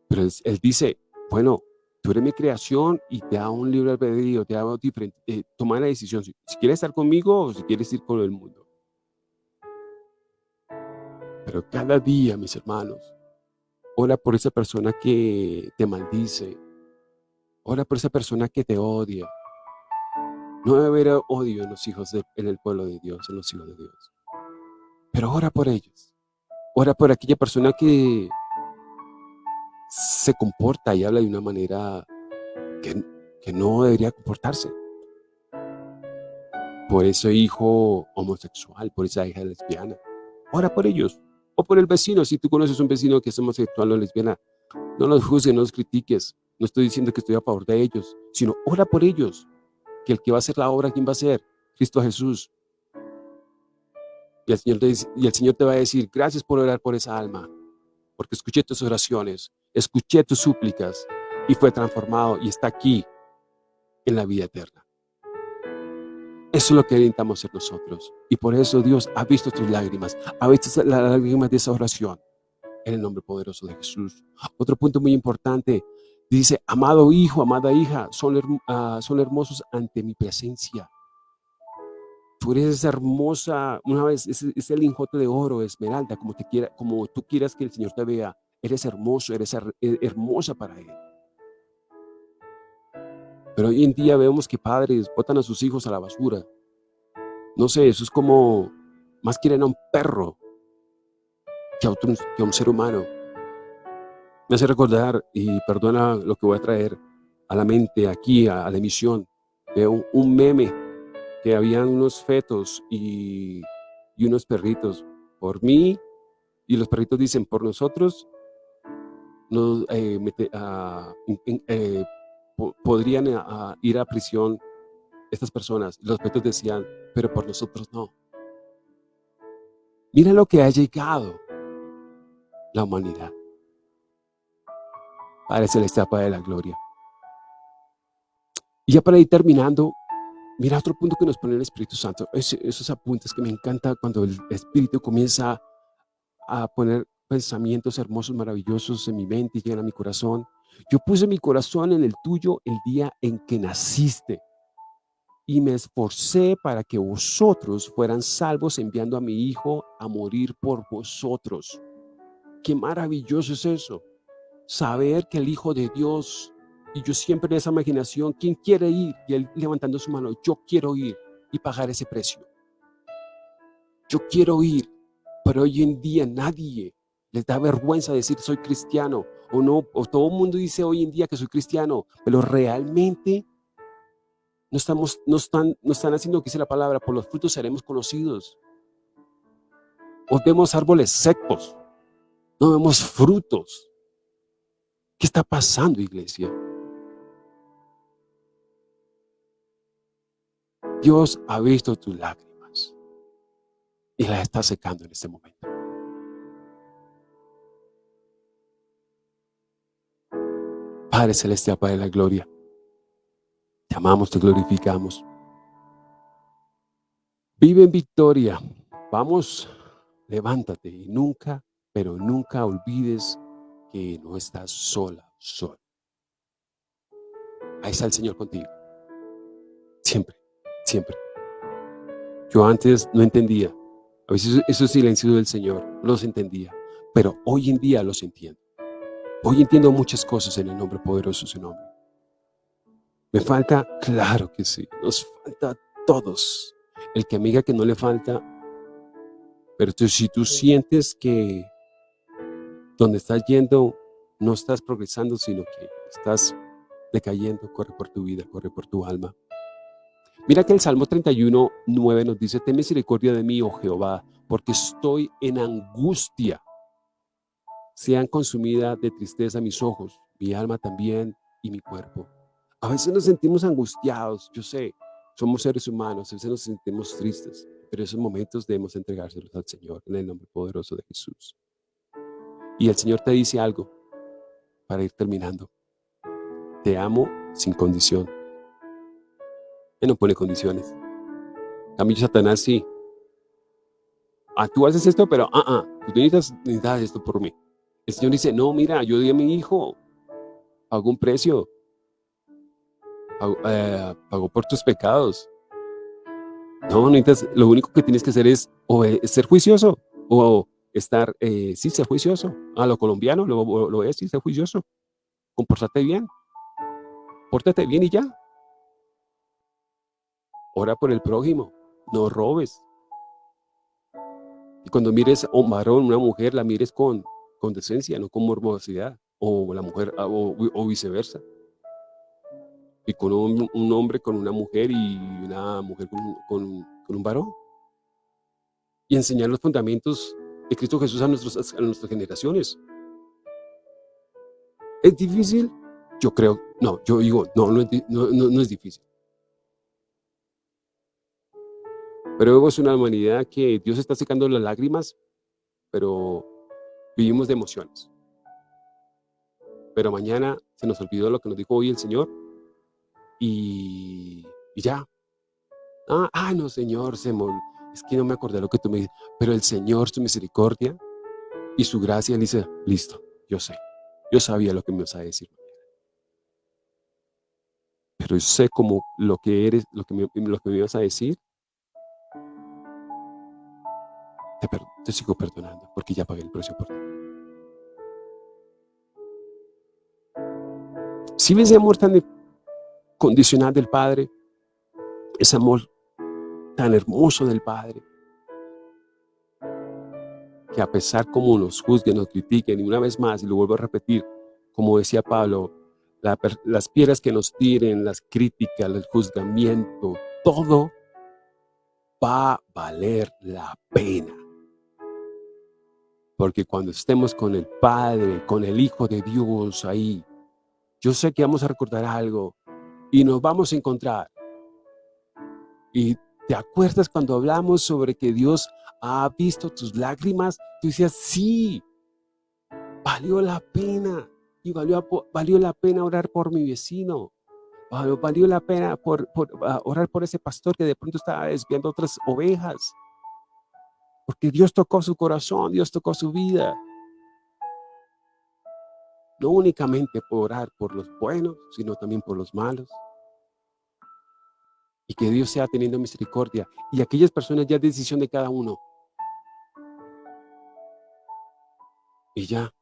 Pero Él, dice, bueno, tú eres mi creación y te da un libre albedrío, te da diferente, eh, toma la decisión, si, si quieres estar conmigo o si quieres ir con el mundo. Pero cada día, mis hermanos, ora por esa persona que te maldice. Ora por esa persona que te odia. No debe haber odio en los hijos de, en el pueblo de Dios, en los hijos de Dios. Pero ora por ellos. Ora por aquella persona que se comporta y habla de una manera que, que no debería comportarse. Por ese hijo homosexual, por esa hija lesbiana. Ora por ellos o por el vecino. Si tú conoces un vecino que es homosexual o lesbiana, no los juzgues, no los critiques. No estoy diciendo que estoy a favor de ellos, sino ora por ellos. Que el que va a hacer la obra, ¿quién va a ser? Cristo Jesús. Y el, Señor te, y el Señor te va a decir, gracias por orar por esa alma, porque escuché tus oraciones, escuché tus súplicas y fue transformado y está aquí en la vida eterna. Eso es lo que necesitamos ser nosotros. Y por eso Dios ha visto tus lágrimas, ha visto las lágrimas de esa oración. En el nombre poderoso de Jesús. Otro punto muy importante. Dice, amado hijo, amada hija, son, ah, son hermosos ante mi presencia. Tú eres hermosa, una vez, es, el lingote de oro, esmeralda, como, te quiera, como tú quieras que el Señor te vea. Eres hermoso, eres hermosa para Él. Pero hoy en día vemos que padres botan a sus hijos a la basura. No sé, eso es como, más quieren a un perro que a, un ser humano. Me hace recordar, y perdona lo que voy a traer a la mente aquí, a, la emisión, de un, meme que habían unos fetos y, unos perritos. Por mí, y los perritos dicen, por nosotros, nos, eh, eh, podrían eh, ir a prisión estas personas. Los petos decían, pero por nosotros no. Mira lo que ha llegado la humanidad. Padre Celestial, Padre de la Gloria. Y ya para ir terminando, mira otro punto que nos pone el Espíritu Santo. esos apuntes que me encanta cuando el Espíritu comienza a poner pensamientos hermosos, maravillosos en mi mente y llegan a mi corazón. Yo puse mi corazón en el tuyo el día en que naciste y me esforcé para que vosotros fueran salvos enviando a mi Hijo a morir por vosotros. Qué maravilloso es eso. Saber que el Hijo de Dios, y yo siempre en esa imaginación, ¿quién quiere ir? Y él levantando su mano, yo quiero ir y pagar ese precio. Yo quiero ir, pero hoy en día nadie les da vergüenza decir soy cristiano o no, o todo el mundo dice hoy en día que soy cristiano, pero realmente no, estamos, no, están, no están haciendo lo que dice la palabra, por los frutos seremos conocidos. O vemos árboles secos, no vemos frutos. ¿Qué está pasando, iglesia? Dios ha visto tus lágrimas y las está secando en este momento. Padre Celestial, Padre de la Gloria, te amamos, te glorificamos. Vive en victoria. Vamos, levántate y nunca, pero nunca olvides que no estás sola, sola. Ahí está el Señor contigo. Siempre, siempre. Yo antes no entendía. A veces esos silencios del Señor los entendía. Pero hoy en día los entiendo. Hoy entiendo muchas cosas en el nombre poderoso de su nombre. ¿Me falta? Claro que sí. Nos falta a todos. El que amiga que no le falta, pero si tú sientes que donde estás yendo no estás progresando, sino que estás decayendo, corre por tu vida, corre por tu alma. Mira que el Salmo 31, 9 nos dice, ten misericordia de mí, oh Jehová, porque estoy en angustia. Sean consumidas de tristeza mis ojos, mi alma también y mi cuerpo. A veces nos sentimos angustiados, yo sé, somos seres humanos, a veces nos sentimos tristes, pero esos momentos debemos entregárselos al Señor en el nombre poderoso de Jesús. Y el Señor te dice algo para ir terminando. Te amo sin condición. Él no pone condiciones. A mí Satanás sí. Ah, tú haces esto, pero ah, ah, tú necesitas, esto por mí. El Señor dice, no, mira, yo di a mi hijo, hago un precio, eh, pagó, por tus pecados. No, necesitas, lo único que tienes que hacer es o ser juicioso o estar, eh, sí, ser juicioso. A lo colombiano lo, lo es, sí, ser juicioso. Comportate bien. Pórtate bien y ya. Ora por el prójimo. No robes. Y cuando mires a un varón, una mujer, la mires con, con decencia, no con morbosidad. O la mujer, o viceversa y con un, hombre con una mujer y una mujer con, un varón. Y enseñar los fundamentos de Cristo Jesús a, nuestros, a nuestras generaciones. ¿Es difícil? Yo creo, no, yo digo, no, no, no, es difícil. Pero vemos una humanidad que Dios está secando las lágrimas, pero vivimos de emociones. Pero mañana se nos olvidó lo que nos dijo hoy el Señor y, ya. Ah, ah, no, Señor, se es que no me acordé lo que tú me dices. Pero el Señor, su misericordia y su gracia, dice, listo, yo sé. Yo sabía lo que me ibas a decir. Pero yo sé como lo que eres, lo que me, lo que me ibas a decir. Te, te sigo perdonando porque ya pagué el precio por ti. Si ves amor tan condicional del Padre, ese amor tan hermoso del Padre, que a pesar como nos juzguen, nos critiquen, y una vez más, y lo vuelvo a repetir, como decía Pablo, las piedras que nos tiren, las críticas, el juzgamiento, todo va a valer la pena. Porque cuando estemos con el Padre, con el Hijo de Dios ahí, yo sé que vamos a recordar algo, y nos vamos a encontrar. Y te acuerdas cuando hablamos sobre que Dios ha visto tus lágrimas, tú decías, sí, valió la pena. y valió, valió la pena orar por mi vecino, valió la pena por, ah, orar por ese pastor que de pronto estaba desviando otras ovejas, porque Dios tocó su corazón, Dios tocó su vida. No únicamente por orar por los buenos, sino también por los malos. Y que Dios sea teniendo misericordia. Y aquellas personas ya es decisión de cada uno. Y ya.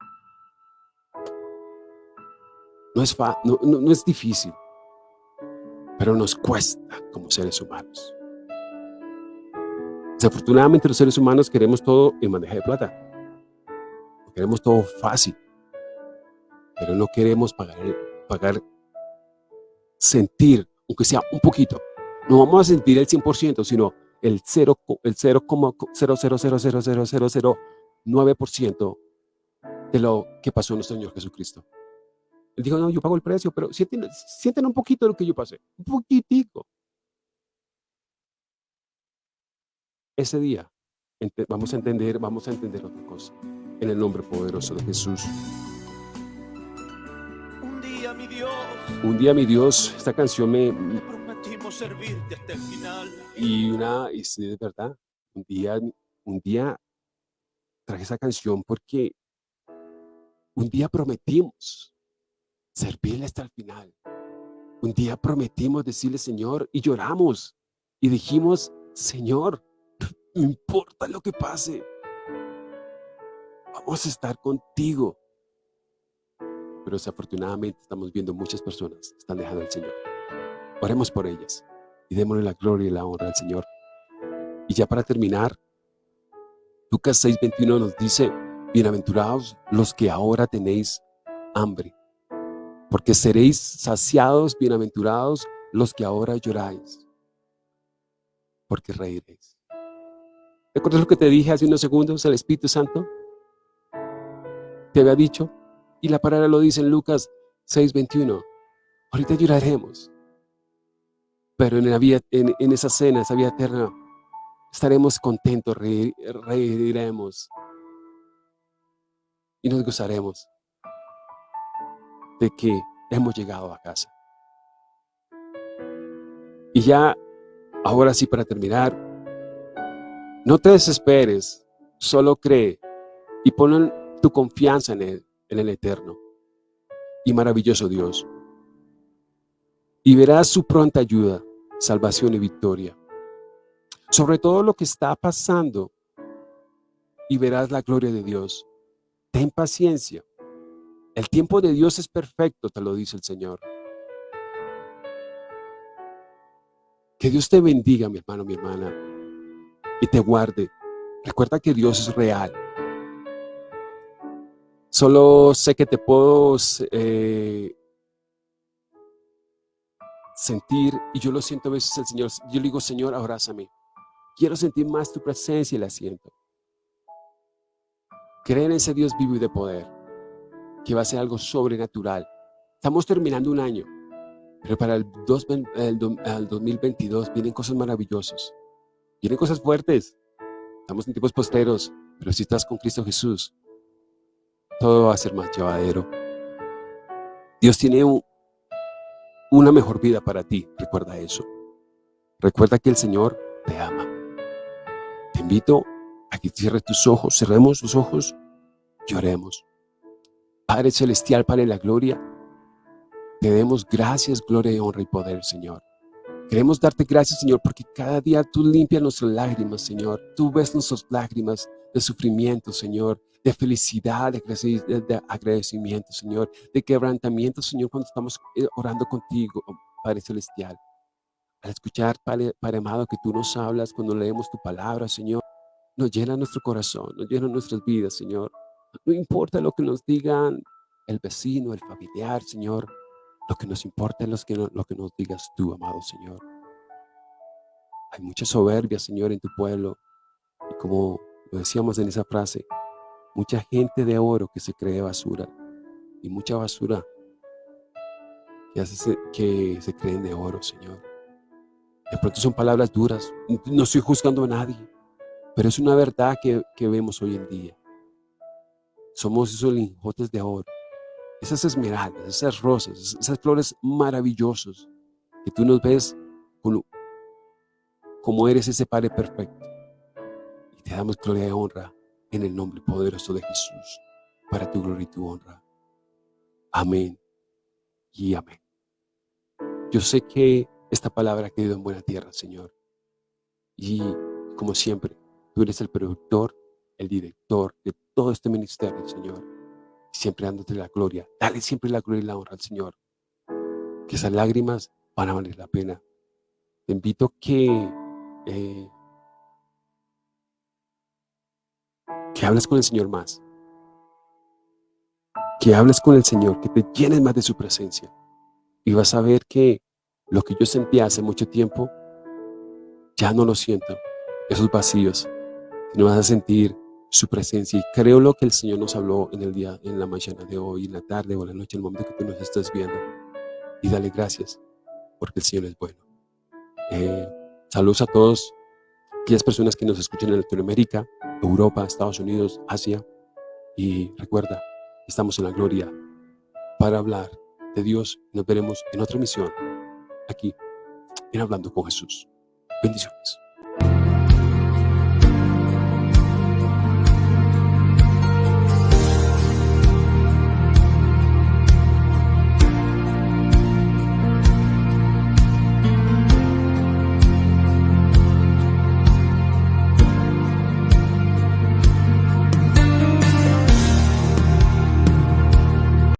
No es, no, no es difícil, pero nos cuesta como seres humanos. Desafortunadamente los seres humanos queremos todo en bandeja de plata. Queremos todo fácil. Pero no queremos pagar, pagar, sentir, aunque sea un poquito. No vamos a sentir el 100%, sino el 0,0000009% de lo que pasó nuestro Señor Jesucristo. Él dijo, no, yo pago el precio, pero sienten, sienten un poquito de lo que yo pasé, un poquitico. Ese día vamos a entender, vamos a entender otra cosa, en el nombre poderoso de Jesús. Un día, mi Dios, esta canción me... prometimos servirte hasta el final. Y una, y sí, de verdad, un día, un día traje esa canción porque un día prometimos servirle hasta el final. Un día prometimos decirle, Señor, y lloramos. Y dijimos, Señor, no importa lo que pase. Vamos a estar contigo. Pero desafortunadamente estamos viendo muchas personas que están dejando al Señor. Oremos por ellas y démosle la gloria y la honra al Señor. Y ya para terminar, Lucas 6.21 nos dice, Bienaventurados los que ahora tenéis hambre, porque seréis saciados, bienaventurados los que ahora lloráis, porque reiréis. ¿Recuerdas lo que te dije hace unos segundos, el Espíritu Santo? Te había dicho, y la palabra lo dice en Lucas 6.21, ahorita lloraremos, pero en, la vida, en, esa cena, esa vida eterna, estaremos contentos, reiremos, y nos gozaremos de que hemos llegado a casa. Y ya, ahora sí para terminar, no te desesperes, solo cree y pon tu confianza en Él, en el Eterno y maravilloso Dios. Y verás su pronta ayuda, salvación y victoria. Sobre todo lo que está pasando y verás la gloria de Dios. Ten paciencia. El tiempo de Dios es perfecto, te lo dice el Señor. Que Dios te bendiga, mi hermano, mi hermana, y te guarde. Recuerda que Dios es real. Solo sé que te puedo eh, sentir, y yo lo siento a veces el Señor. Yo le digo, Señor, abrázame. Quiero sentir más tu presencia y la siento. Creen en ese Dios vivo y de poder, que va a ser algo sobrenatural. Estamos terminando un año, pero para el, 2022 vienen cosas maravillosas. Vienen cosas fuertes. Estamos en tiempos posteros, pero si estás con Cristo Jesús, todo va a ser más llevadero. Dios tiene una mejor vida para ti, recuerda eso. Recuerda que el Señor te ama. Te invito Aquí cierres tus ojos, cerremos los ojos, lloremos. Padre Celestial, Padre de la Gloria, te demos gracias, gloria, honra y poder, Señor. Queremos darte gracias, Señor, porque cada día tú limpias nuestras lágrimas, Señor. Tú ves nuestras lágrimas de sufrimiento, Señor, de felicidad, de agradecimiento, Señor, de quebrantamiento, Señor, cuando estamos eh, orando contigo, Padre Celestial. Al escuchar, Padre, Padre amado, que tú nos hablas cuando leemos tu palabra, Señor, nos llena nuestro corazón, nos llena nuestras vidas, Señor. No importa lo que nos digan el vecino, el familiar, Señor. Lo que nos importa es lo que, lo que nos digas tú, amado Señor. Hay mucha soberbia, Señor, en tu pueblo. Y como lo decíamos en esa frase, mucha gente de oro que se cree basura. Y mucha basura que, hace, que se creen de oro, Señor. De pronto son palabras duras. No estoy juzgando a nadie. Pero es una verdad que, vemos hoy en día. Somos esos lingotes de oro esas esmeraldas, esas rosas, esas flores maravillosas que tú nos ves como, como eres ese Padre perfecto. Y te damos gloria y honra en el nombre poderoso de Jesús, para tu gloria y tu honra. Amén y amén. Yo sé que esta palabra ha quedado en buena tierra, Señor. Y como siempre, tú eres el productor, el director de todo este ministerio, Señor. Siempre dándote la gloria. Dale siempre la gloria y la honra al Señor. Que esas lágrimas van a valer la pena. Te invito que, eh, que hables con el Señor más. Que hables con el Señor, que te llenes más de su presencia. Y vas a ver que lo que yo sentía hace mucho tiempo, ya no lo siento. Esos vacíos. No vas a sentir su presencia. Y creo lo que el Señor nos habló en el día, en la mañana de hoy, en la tarde o en la noche, en el momento que tú nos estás viendo. Y dale gracias, porque el Señor es bueno. Eh, saludos a todos aquellas personas que nos escuchan en Latinoamérica, Europa, Estados Unidos, Asia. Y recuerda, estamos en la gloria para hablar de Dios. Nos veremos en otra misión aquí en Hablando con Jesús. Bendiciones.